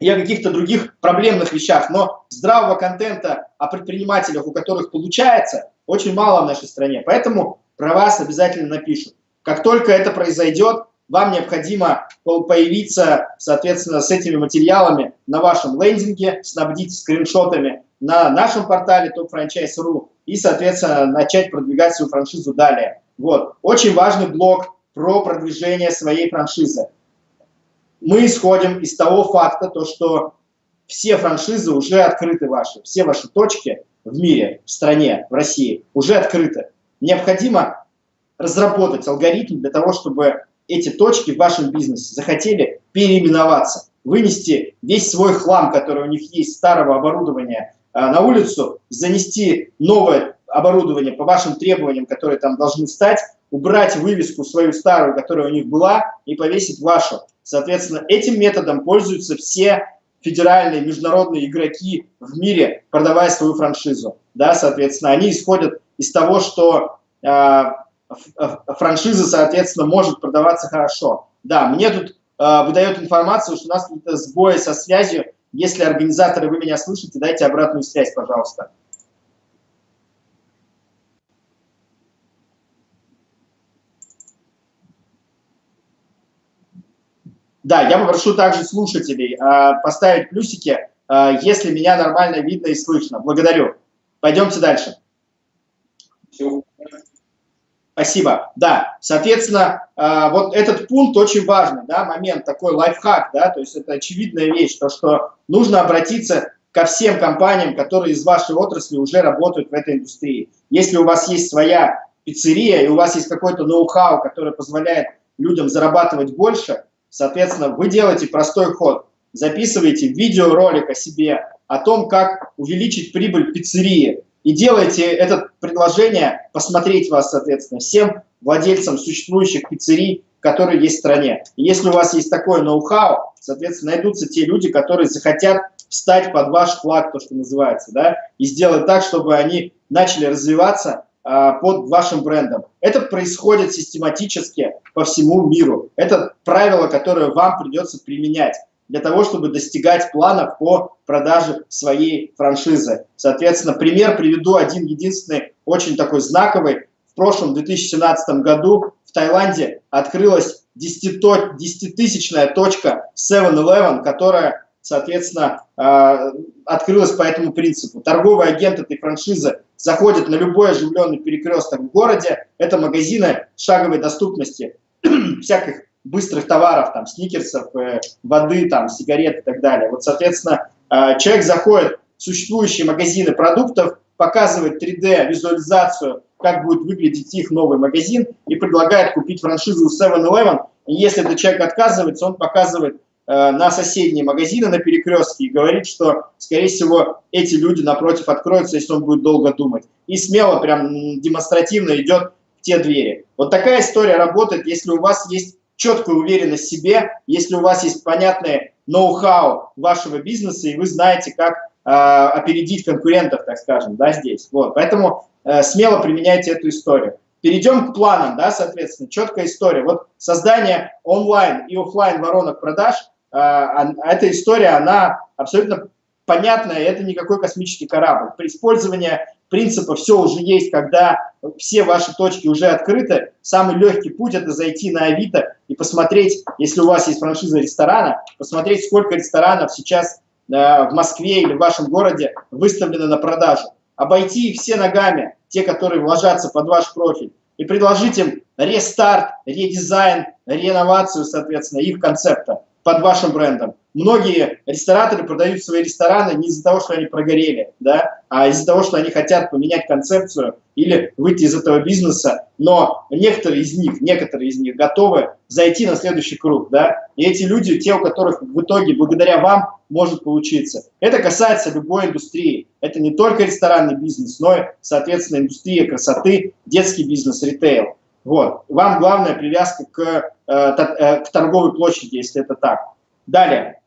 И о каких-то других проблемных вещах, но здравого контента о предпринимателях, у которых получается, очень мало в нашей стране, поэтому про вас обязательно напишут. Как только это произойдет, вам необходимо появиться, соответственно, с этими материалами на вашем лендинге, снабдить скриншотами на нашем портале topfranchise.ru и, соответственно, начать продвигать свою франшизу далее. Вот. Очень важный блок про продвижение своей франшизы. Мы исходим из того факта, то, что все франшизы уже открыты ваши, все ваши точки в мире, в стране, в России уже открыты. Необходимо разработать алгоритм для того, чтобы эти точки в вашем бизнесе захотели переименоваться, вынести весь свой хлам, который у них есть, старого оборудования, а, на улицу, занести новое оборудование по вашим требованиям, которые там должны стать, убрать вывеску свою старую, которая у них была, и повесить вашу. Соответственно, этим методом пользуются все федеральные, международные игроки в мире, продавая свою франшизу. Да, соответственно, они исходят из того, что э, франшиза, соответственно, может продаваться хорошо. Да, мне тут э, выдает информацию, что у нас какие-то сбои со связью. Если организаторы, вы меня слышите, дайте обратную связь, пожалуйста. Да, я попрошу также слушателей э, поставить плюсики, э, если меня нормально видно и слышно. Благодарю. Пойдемте дальше. Все. Спасибо. Да, соответственно, э, вот этот пункт очень важный, да, момент, такой лайфхак, да, то есть это очевидная вещь, то, что нужно обратиться ко всем компаниям, которые из вашей отрасли уже работают в этой индустрии. Если у вас есть своя пиццерия и у вас есть какой-то ноу-хау, который позволяет людям зарабатывать больше, соответственно, вы делаете простой ход. Записываете видеоролик о себе, о том, как увеличить прибыль пиццерии, и делайте это предложение посмотреть вас, соответственно, всем владельцам существующих пиццерий, которые есть в стране. И если у вас есть такое ноу-хау, соответственно, найдутся те люди, которые захотят встать под ваш флаг, то, что называется, да, и сделать так, чтобы они начали развиваться а, под вашим брендом. Это происходит систематически по всему миру. Это правило, которое вам придется применять для того, чтобы достигать планов по продаже своей франшизы. Соответственно, пример приведу один единственный, очень такой знаковый. В прошлом 2017 году в Таиланде открылась 10-тысячная точка 7-Eleven, которая, соответственно, э, открылась по этому принципу. Торговый агент этой франшизы заходит на любой оживленный перекресток в городе. Это магазины шаговой доступности всяких быстрых товаров, там, сникерсов, э, воды, там, сигарет и так далее. Вот, соответственно, человек заходит в существующие магазины продуктов, показывает 3D-визуализацию, как будет выглядеть их новый магазин, и предлагает купить франшизу 7-Eleven. И если этот человек отказывается, он показывает э, на соседние магазины на перекрестке и говорит, что, скорее всего, эти люди напротив откроются, если он будет долго думать. И смело, прям демонстративно идет в те двери. Вот такая история работает, если у вас есть четкая уверенность в себе, если у вас есть понятное ноу-хау вашего бизнеса, и вы знаете, как э, опередить конкурентов, так скажем, да, здесь. Вот, поэтому э, смело применяйте эту историю. Перейдем к планам, да, соответственно, четкая история. Вот создание онлайн и офлайн воронок продаж, э, эта история, она абсолютно понятная, это никакой космический корабль. При использовании принципа «все уже есть», когда все ваши точки уже открыты, самый легкий путь это зайти на Авито и посмотреть, если у вас есть франшиза ресторана, посмотреть, сколько ресторанов сейчас э, в Москве или в вашем городе выставлено на продажу. Обойти их все ногами, те, которые вложатся под ваш профиль, и предложить им рестарт, редизайн, реновацию, соответственно, их концепта под вашим брендом. Многие рестораторы продают свои рестораны не из-за того, что они прогорели, да, а из-за того, что они хотят поменять концепцию или выйти из этого бизнеса, но некоторые из них, некоторые из них готовы зайти на следующий круг, да, и эти люди, те, у которых в итоге благодаря вам может получиться. Это касается любой индустрии. Это не только ресторанный бизнес, но и, соответственно, индустрия красоты, детский бизнес, ритейл. Вот. Вам главная привязка к, к торговой площади, если это так. Далее.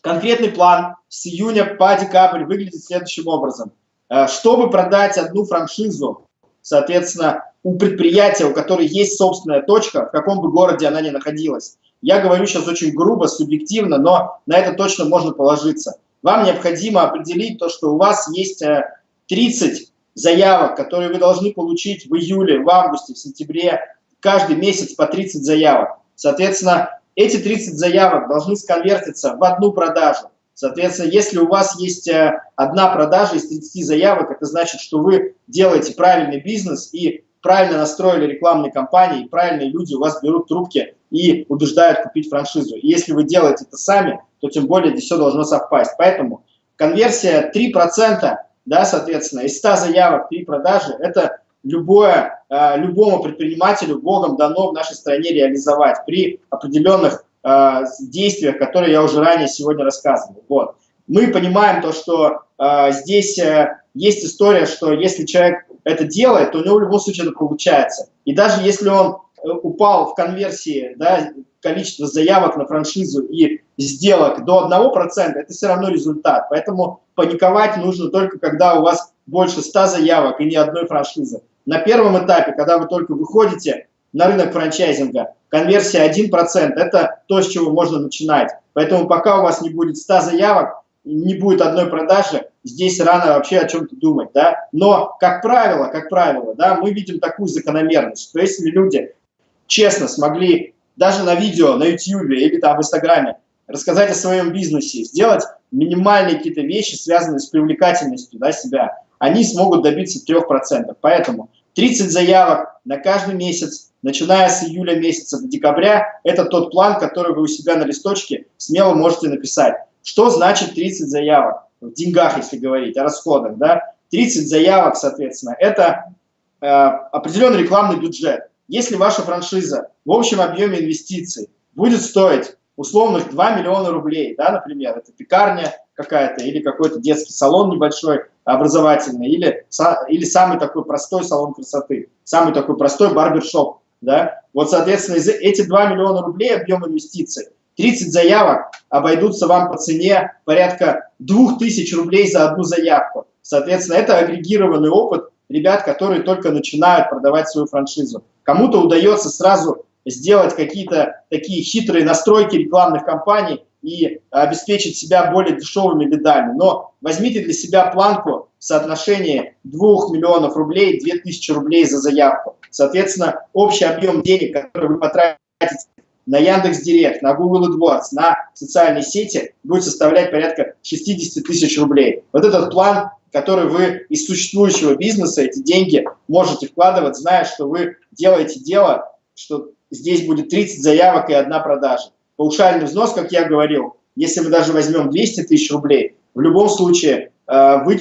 Конкретный план с июня по декабрь выглядит следующим образом. Э, чтобы продать одну франшизу, соответственно, у предприятия, у которого есть собственная точка, в каком бы городе она ни находилась, я говорю сейчас очень грубо, субъективно, но на это точно можно положиться. Вам необходимо определить то, что у вас есть 30 заявок, которые вы должны получить в июле, в августе, в сентябре, каждый месяц по 30 заявок. Соответственно, эти 30 заявок должны сконвертиться в одну продажу. Соответственно, если у вас есть э, одна продажа из 30 заявок, это значит, что вы делаете правильный бизнес и правильно настроили рекламные кампании, и правильные люди у вас берут трубки и убеждают купить франшизу. И если вы делаете это сами, то тем более здесь все должно совпасть. Поэтому конверсия 3% да, соответственно, из 100 заявок 3 продажи, это любое, э, любому предпринимателю Богом дано в нашей стране реализовать при определенных э, действиях, которые я уже ранее сегодня рассказывал. Вот. Мы понимаем то, что э, здесь есть история, что если человек это делает, то у него в любом случае это получается. И даже если он упал в конверсии, да, количество заявок на франшизу и сделок до 1%, это все равно результат. Поэтому паниковать нужно только когда у вас больше 100 заявок и ни одной франшизы. На первом этапе, когда вы только выходите на рынок франчайзинга, конверсия 1% – это то, с чего можно начинать. Поэтому пока у вас не будет 100 заявок, не будет одной продажи, здесь рано вообще о чем-то думать. Да? Но, как правило, как правило, да, мы видим такую закономерность, что если люди честно смогли даже на видео, на YouTube или там в Инстаграме рассказать о своем бизнесе, сделать минимальные какие-то вещи, связанные с привлекательностью да, себя, они смогут добиться 3%. Поэтому 30 заявок на каждый месяц, начиная с июля месяца до декабря, это тот план, который вы у себя на листочке смело можете написать. Что значит 30 заявок? В деньгах, если говорить, о расходах. Да? 30 заявок, соответственно, это э, определенный рекламный бюджет. Если ваша франшиза в общем объеме инвестиций будет стоить условных 2 миллиона рублей, да, например, это пекарня какая-то или какой-то детский салон небольшой, образовательный, или, или самый такой простой салон красоты, самый такой простой барбершоп, да, вот, соответственно, эти 2 миллиона рублей объем инвестиций, 30 заявок обойдутся вам по цене порядка 2000 рублей за одну заявку. Соответственно, это агрегированный опыт ребят, которые только начинают продавать свою франшизу. Кому-то удается сразу сделать какие-то такие хитрые настройки рекламных кампаний и обеспечить себя более дешевыми лидами. Но возьмите для себя планку в соотношении 2 миллионов рублей, 2000 рублей за заявку. Соответственно, общий объем денег, который вы потратите на Яндекс Директ, на Google AdWords, на социальные сети будет составлять порядка 60 тысяч рублей. Вот этот план, который вы из существующего бизнеса, эти деньги можете вкладывать, зная, что вы делаете дело, что здесь будет 30 заявок и одна продажа. Паушальный взнос, как я говорил, если мы даже возьмем 200 тысяч рублей, в любом случае, э, вы,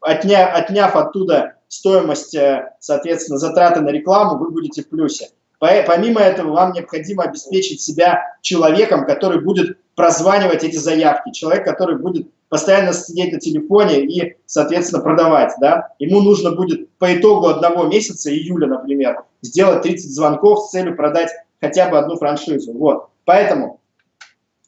отня, отняв оттуда стоимость, э, соответственно, затраты на рекламу, вы будете в плюсе. Помимо этого, вам необходимо обеспечить себя человеком, который будет прозванивать эти заявки, человек, который будет постоянно сидеть на телефоне и, соответственно, продавать. Да? Ему нужно будет по итогу одного месяца, июля, например, сделать 30 звонков с целью продать хотя бы одну франшизу. Вот. Поэтому,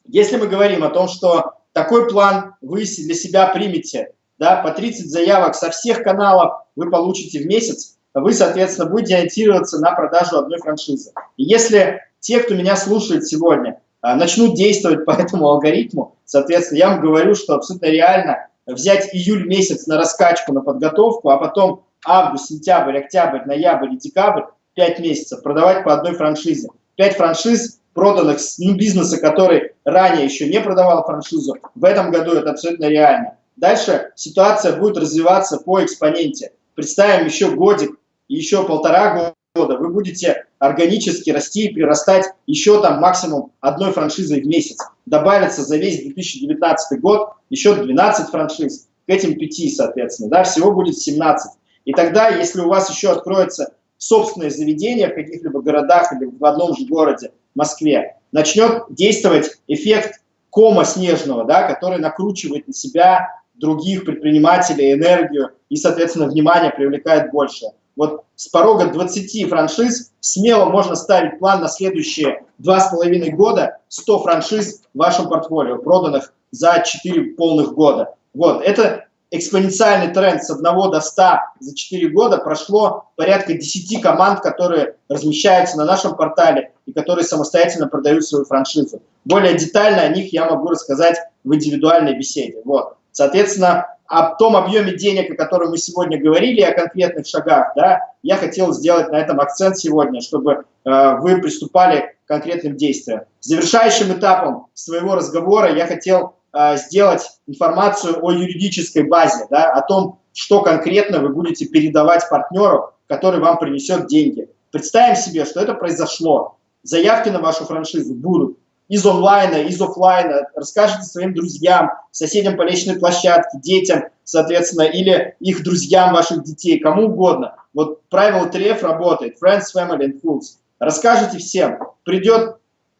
если мы говорим о том, что такой план вы для себя примете, да, по 30 заявок со всех каналов вы получите в месяц, вы, соответственно, будете ориентироваться на продажу одной франшизы. И если те, кто меня слушает сегодня, а, начнут действовать по этому алгоритму, соответственно, я вам говорю, что абсолютно реально взять июль месяц на раскачку, на подготовку, а потом август, сентябрь, октябрь, ноябрь и декабрь, 5 месяцев, продавать по одной франшизе. 5 франшиз, проданных с ну, бизнеса, который ранее еще не продавал франшизу, в этом году это абсолютно реально. Дальше ситуация будет развиваться по экспоненте. Представим еще годик, еще полтора года, вы будете органически расти и прирастать еще там максимум одной франшизой в месяц. Добавится за весь 2019 год еще 12 франшиз, к этим 5, соответственно, да, всего будет 17. И тогда, если у вас еще откроется собственное заведение в каких-либо городах или в одном же городе, Москве, начнет действовать эффект кома снежного, да, который накручивает на себя других предпринимателей, энергию и, соответственно, внимание привлекает больше. Вот с порога 20 франшиз смело можно ставить план на следующие два с половиной года 100 франшиз в вашем портфолио, проданных за 4 полных года. Вот, это экспоненциальный тренд с 1 до 100 за 4 года прошло порядка 10 команд, которые размещаются на нашем портале и которые самостоятельно продают свою франшизу. Более детально о них я могу рассказать в индивидуальной беседе. Вот. Соответственно, о том объеме денег, о котором мы сегодня говорили, о конкретных шагах, да, я хотел сделать на этом акцент сегодня, чтобы э, вы приступали к конкретным действиям. Завершающим этапом своего разговора я хотел э, сделать информацию о юридической базе, да, о том, что конкретно вы будете передавать партнеру, который вам принесет деньги. Представим себе, что это произошло. Заявки на вашу франшизу будут из онлайна, из офлайна, расскажите своим друзьям, соседям по личной площадке, детям, соответственно, или их друзьям ваших детей, кому угодно. Вот правило 3F работает, Friends, Family and Fools. Расскажите всем, придет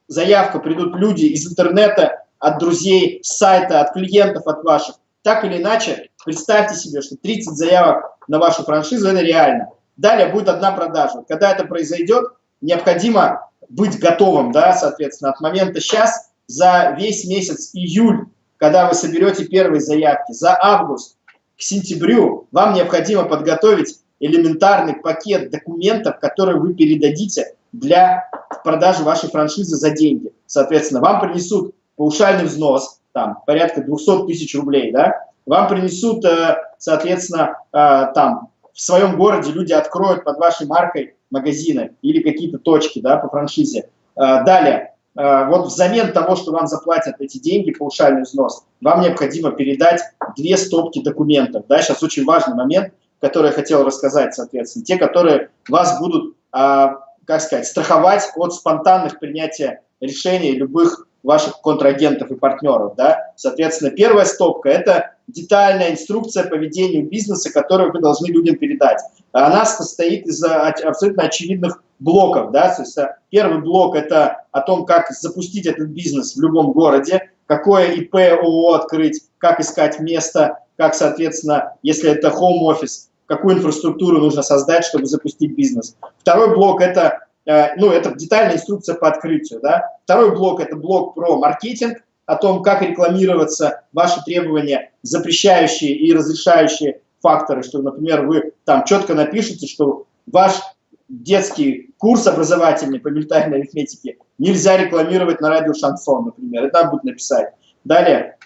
заявка, придут люди из интернета, от друзей, с сайта, от клиентов, от ваших. Так или иначе, представьте себе, что 30 заявок на вашу франшизу – это реально. Далее будет одна продажа. Когда это произойдет, необходимо быть готовым, да, соответственно, от момента сейчас за весь месяц июль, когда вы соберете первые заявки, за август к сентябрю вам необходимо подготовить элементарный пакет документов, которые вы передадите для продажи вашей франшизы за деньги. Соответственно, вам принесут паушальный взнос, там, порядка 200 тысяч рублей, да, вам принесут, э, соответственно, э, там, в своем городе люди откроют под вашей маркой магазины или какие-то точки да, по франшизе. А, далее, а, вот взамен того, что вам заплатят эти деньги, паушальный взнос, вам необходимо передать две стопки документов. Да, сейчас очень важный момент, который я хотел рассказать, соответственно. Те, которые вас будут, а, как сказать, страховать от спонтанных принятия решений любых ваших контрагентов и партнеров. Да? Соответственно, первая стопка – это детальная инструкция по ведению бизнеса, которую вы должны людям передать. Она состоит из абсолютно очевидных блоков. Да? То есть, э, первый блок – это о том, как запустить этот бизнес в любом городе, какое ИП, ООО открыть, как искать место, как, соответственно, если это home office, какую инфраструктуру нужно создать, чтобы запустить бизнес. Второй блок – это ну, это детальная инструкция по открытию, да. Второй блок – это блок про маркетинг, о том, как рекламироваться, ваши требования, запрещающие и разрешающие факторы, что, например, вы там четко напишите, что ваш детский курс образовательный по ментальной арифметике нельзя рекламировать на радио Шансон, например, это будет написать. Далее,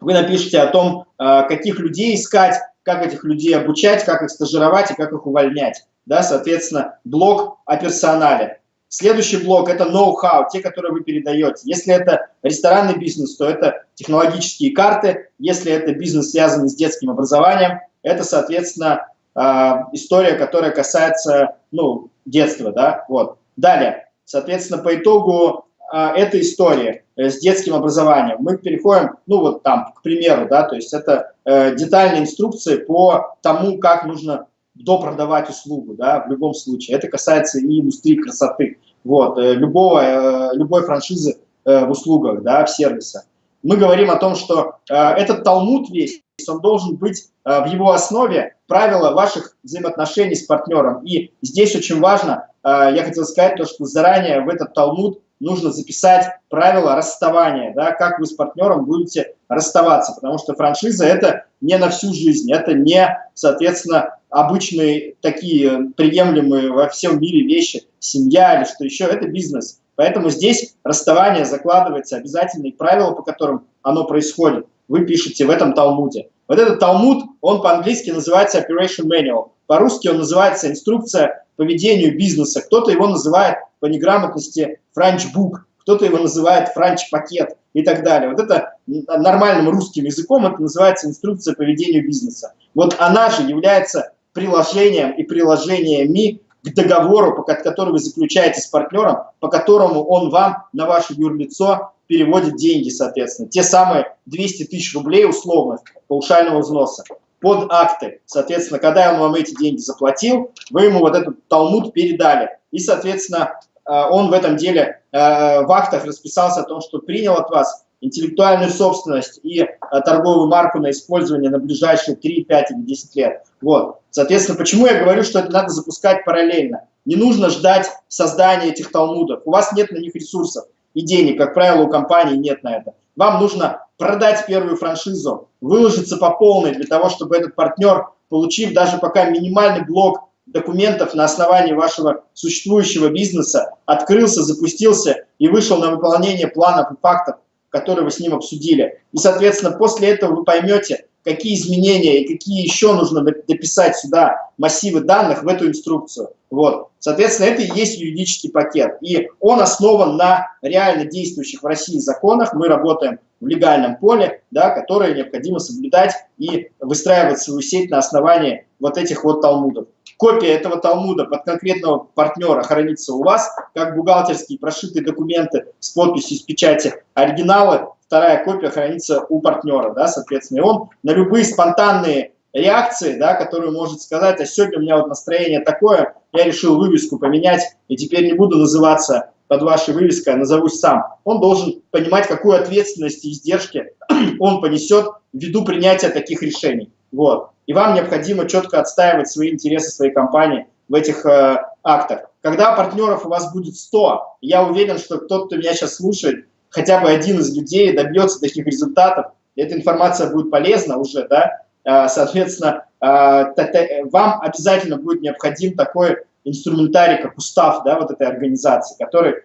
вы напишите о том, э, каких людей искать, как этих людей обучать, как их стажировать и как их увольнять да, соответственно, блок о персонале. Следующий блок – это ноу-хау, те, которые вы передаете. Если это ресторанный бизнес, то это технологические карты. Если это бизнес, связанный с детским образованием, это, соответственно, а, история, которая касается ну, детства. Да? Вот. Далее, соответственно, по итогу а, этой истории э, с детским образованием мы переходим, ну вот там, к примеру, да, то есть это э, детальные инструкции по тому, как нужно допродавать услугу, да, в любом случае. Это касается и индустрии красоты, вот, э, любого, э, любой франшизы э, в услугах, да, в сервисах. Мы говорим о том, что этот талмуд весь, он должен быть в его основе правила ваших взаимоотношений с партнером. И здесь очень важно, я хотел сказать, то, что заранее в этот талмуд нужно записать правила расставания, да, как вы с партнером будете расставаться, потому что франшиза – это не на всю жизнь, это не, соответственно, обычные такие приемлемые во всем мире вещи, семья или что еще, это бизнес. Поэтому здесь расставание закладывается обязательные правила, по которым оно происходит. Вы пишете в этом Талмуде. Вот этот Талмуд, он по-английски называется Operation Manual. По-русски он называется «Инструкция по ведению бизнеса». Кто-то его называет по неграмотности «Франчбук», кто-то его называет «Франч-пакет» и так далее. Вот это нормальным русским языком это называется «Инструкция по ведению бизнеса». Вот она же является приложением и приложениями к договору, который вы заключаете с партнером, по которому он вам на ваше юрлицо переводит деньги, соответственно. Те самые 200 тысяч рублей условно паушального взноса под акты. Соответственно, когда он вам эти деньги заплатил, вы ему вот этот талмуд передали. И, соответственно, э, он в этом деле э, в актах расписался о том, что принял от вас интеллектуальную собственность и а, торговую марку на использование на ближайшие 3, 5 или 10 лет. Вот. Соответственно, почему я говорю, что это надо запускать параллельно? Не нужно ждать создания этих талмудов. У вас нет на них ресурсов и денег, как правило, у компании нет на это. Вам нужно продать первую франшизу, выложиться по полной для того, чтобы этот партнер, получив даже пока минимальный блок документов на основании вашего существующего бизнеса, открылся, запустился и вышел на выполнение планов и фактов который вы с ним обсудили. И, соответственно, после этого вы поймете, какие изменения и какие еще нужно дописать сюда массивы данных в эту инструкцию. Вот. Соответственно, это и есть юридический пакет. И он основан на реально действующих в России законах. Мы работаем в легальном поле, да, которые необходимо соблюдать и выстраивать свою сеть на основании вот этих вот талмудов. Копия этого талмуда под конкретного партнера хранится у вас, как бухгалтерские прошитые документы с подписью, с печати оригиналы. Вторая копия хранится у партнера, да, соответственно. И он на любые спонтанные реакции, да, которые может сказать, а сегодня у меня вот настроение такое, я решил вывеску поменять, и теперь не буду называться под вашей вывеской, а назовусь сам. Он должен понимать, какую ответственность и издержки он понесет ввиду принятия таких решений. Вот и вам необходимо четко отстаивать свои интересы своей компании в этих э, актах. Когда партнеров у вас будет 100, я уверен, что тот, кто меня сейчас слушает, хотя бы один из людей добьется таких результатов, эта информация будет полезна уже, да, э, соответственно, э, вам обязательно будет необходим такой инструментарий, как устав, да, вот этой организации, который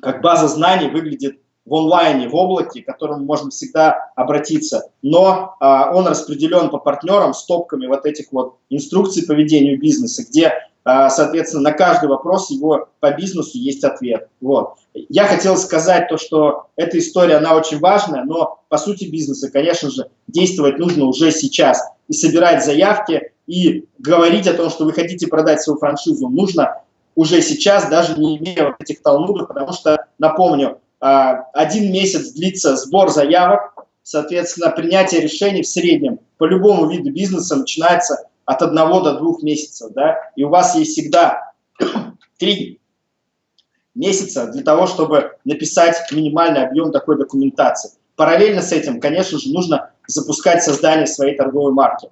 как база знаний выглядит в онлайне, в облаке, к которому можно всегда обратиться, но а, он распределен по партнерам с топками вот этих вот инструкций по ведению бизнеса, где, а, соответственно, на каждый вопрос его по бизнесу есть ответ. Вот. Я хотел сказать то, что эта история, она очень важная, но по сути бизнеса, конечно же, действовать нужно уже сейчас и собирать заявки, и говорить о том, что вы хотите продать свою франшизу, нужно уже сейчас, даже не имея вот этих талмудов, потому что, напомню, один месяц длится сбор заявок, соответственно, принятие решений в среднем по любому виду бизнеса начинается от одного до двух месяцев, да, и у вас есть всегда три месяца для того, чтобы написать минимальный объем такой документации. Параллельно с этим, конечно же, нужно запускать создание своей торговой марки.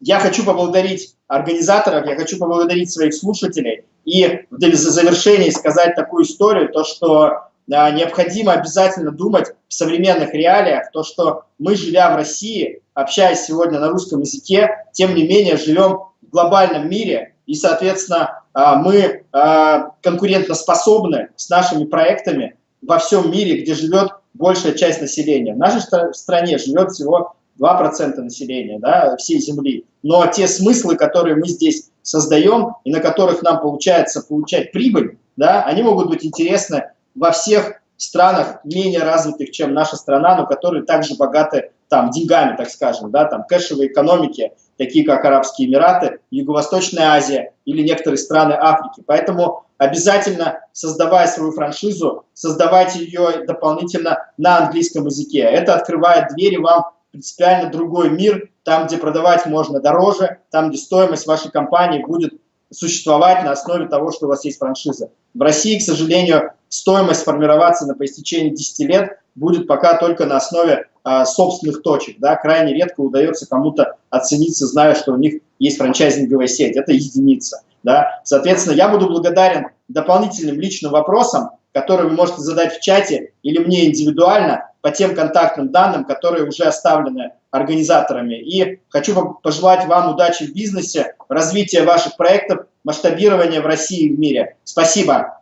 Я хочу поблагодарить организаторов, я хочу поблагодарить своих слушателей и в завершении сказать такую историю, то что необходимо обязательно думать в современных реалиях, то, что мы, живя в России, общаясь сегодня на русском языке, тем не менее живем в глобальном мире, и, соответственно, а, мы а, конкурентоспособны с нашими проектами во всем мире, где живет большая часть населения. В нашей стране живет всего 2% населения да, всей Земли. Но те смыслы, которые мы здесь создаем и на которых нам получается получать прибыль, да, они могут быть интересны во всех странах менее развитых, чем наша страна, но которые также богаты там деньгами, так скажем, да, там кэшевые экономики, такие как Арабские Эмираты, Юго-Восточная Азия или некоторые страны Африки. Поэтому обязательно, создавая свою франшизу, создавайте ее дополнительно на английском языке. Это открывает двери вам принципиально другой мир, там, где продавать можно дороже, там, где стоимость вашей компании будет существовать на основе того, что у вас есть франшиза. В России, к сожалению, стоимость формироваться на по истечении 10 лет будет пока только на основе э, собственных точек. Да? Крайне редко удается кому-то оцениться, зная, что у них есть франчайзинговая сеть. Это единица. Да? Соответственно, я буду благодарен дополнительным личным вопросам, которые вы можете задать в чате или мне индивидуально по тем контактным данным, которые уже оставлены организаторами. И хочу пожелать вам удачи в бизнесе, развития ваших проектов, масштабирования в России и в мире. Спасибо.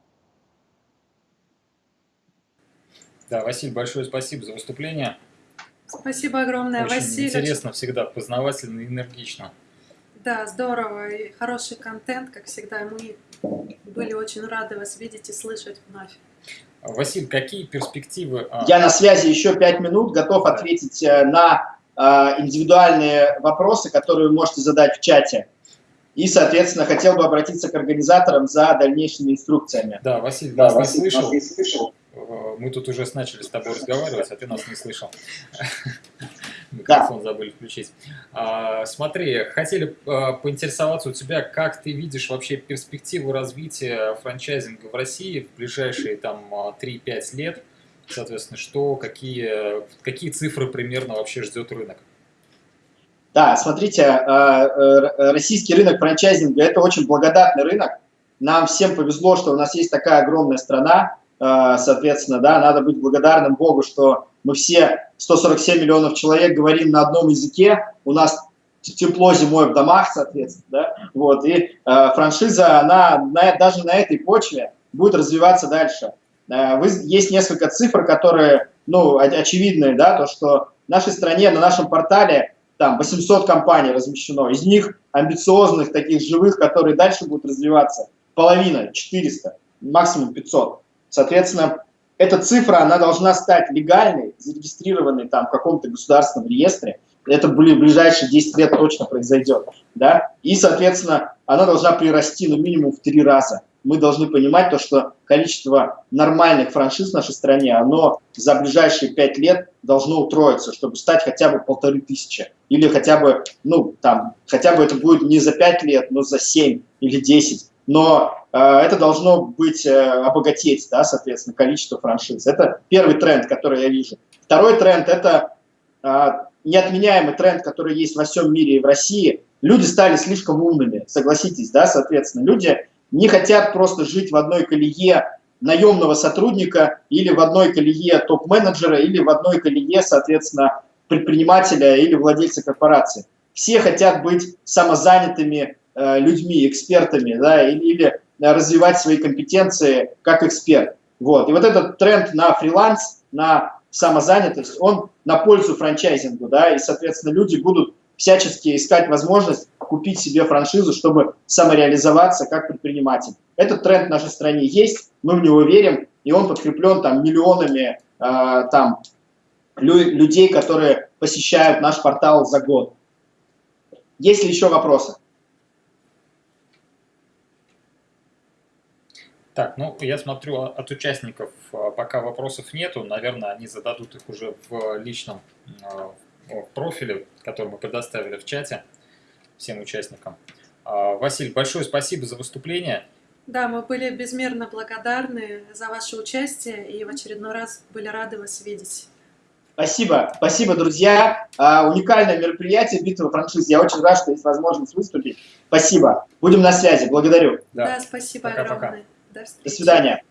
Да, Василий, большое спасибо за выступление. Спасибо огромное, Очень Василий. интересно всегда, познавательно и энергично. Да, здорово. И хороший контент, как всегда. Мы были очень рады вас видеть и слышать вновь. Василий, какие перспективы? А, Я на связи еще пять минут, готов ответить э, на э, индивидуальные вопросы, которые вы можете задать в чате. И, соответственно, хотел бы обратиться к организаторам за дальнейшими инструкциями. Да, Василий, да, нас Василий, не слышал. Нас не слышал. Э, мы тут уже начали с тобой разговаривать, а ты нас не слышал. Микрофон да. забыли включить. А, смотри, хотели а, поинтересоваться у тебя, как ты видишь вообще перспективу развития франчайзинга в России в ближайшие там 3-5 а, лет? Соответственно, что, какие, какие цифры примерно вообще ждет рынок? Да, смотрите, российский рынок франчайзинга – это очень благодатный рынок. Нам всем повезло, что у нас есть такая огромная страна, соответственно, да, надо быть благодарным Богу, что мы все 147 миллионов человек говорим на одном языке, у нас тепло зимой в домах, соответственно, да, вот, и э, франшиза, она на, даже на этой почве будет развиваться дальше. Э, вы, есть несколько цифр, которые, ну, очевидные, да, то, что в нашей стране, на нашем портале, там, 800 компаний размещено, из них амбициозных, таких живых, которые дальше будут развиваться, половина, 400, максимум 500. Соответственно, эта цифра, она должна стать легальной, зарегистрированной там в каком-то государственном реестре. Это в ближайшие 10 лет точно произойдет. Да? И, соответственно, она должна прирасти ну, минимум в три раза. Мы должны понимать то, что количество нормальных франшиз в нашей стране, оно за ближайшие 5 лет должно утроиться, чтобы стать хотя бы полторы тысячи. Или хотя бы, ну, там, хотя бы это будет не за 5 лет, но за 7 или 10 но э, это должно быть, э, обогатеть, да, соответственно, количество франшиз. Это первый тренд, который я вижу. Второй тренд – это э, неотменяемый тренд, который есть во всем мире и в России. Люди стали слишком умными, согласитесь, да, соответственно. Люди не хотят просто жить в одной колее наемного сотрудника или в одной колее топ-менеджера или в одной колее, соответственно, предпринимателя или владельца корпорации. Все хотят быть самозанятыми людьми, экспертами, да, или, или развивать свои компетенции как эксперт. Вот. И вот этот тренд на фриланс, на самозанятость, он на пользу франчайзингу, да, и, соответственно, люди будут всячески искать возможность купить себе франшизу, чтобы самореализоваться как предприниматель. Этот тренд в нашей стране есть, мы в него верим, и он подкреплен там миллионами э, там, лю людей, которые посещают наш портал за год. Есть ли еще вопросы? Так, ну я смотрю от участников а, пока вопросов нету, наверное, они зададут их уже в личном а, профиле, который мы предоставили в чате всем участникам. А, Василий, большое спасибо за выступление. Да, мы были безмерно благодарны за ваше участие и в очередной раз были рады вас видеть. Спасибо, спасибо, друзья. уникальное мероприятие «Битва франшиз». Я очень рад, что есть возможность выступить. Спасибо. Будем на связи. Благодарю. Да, да спасибо Пока -пока. До, До свидания.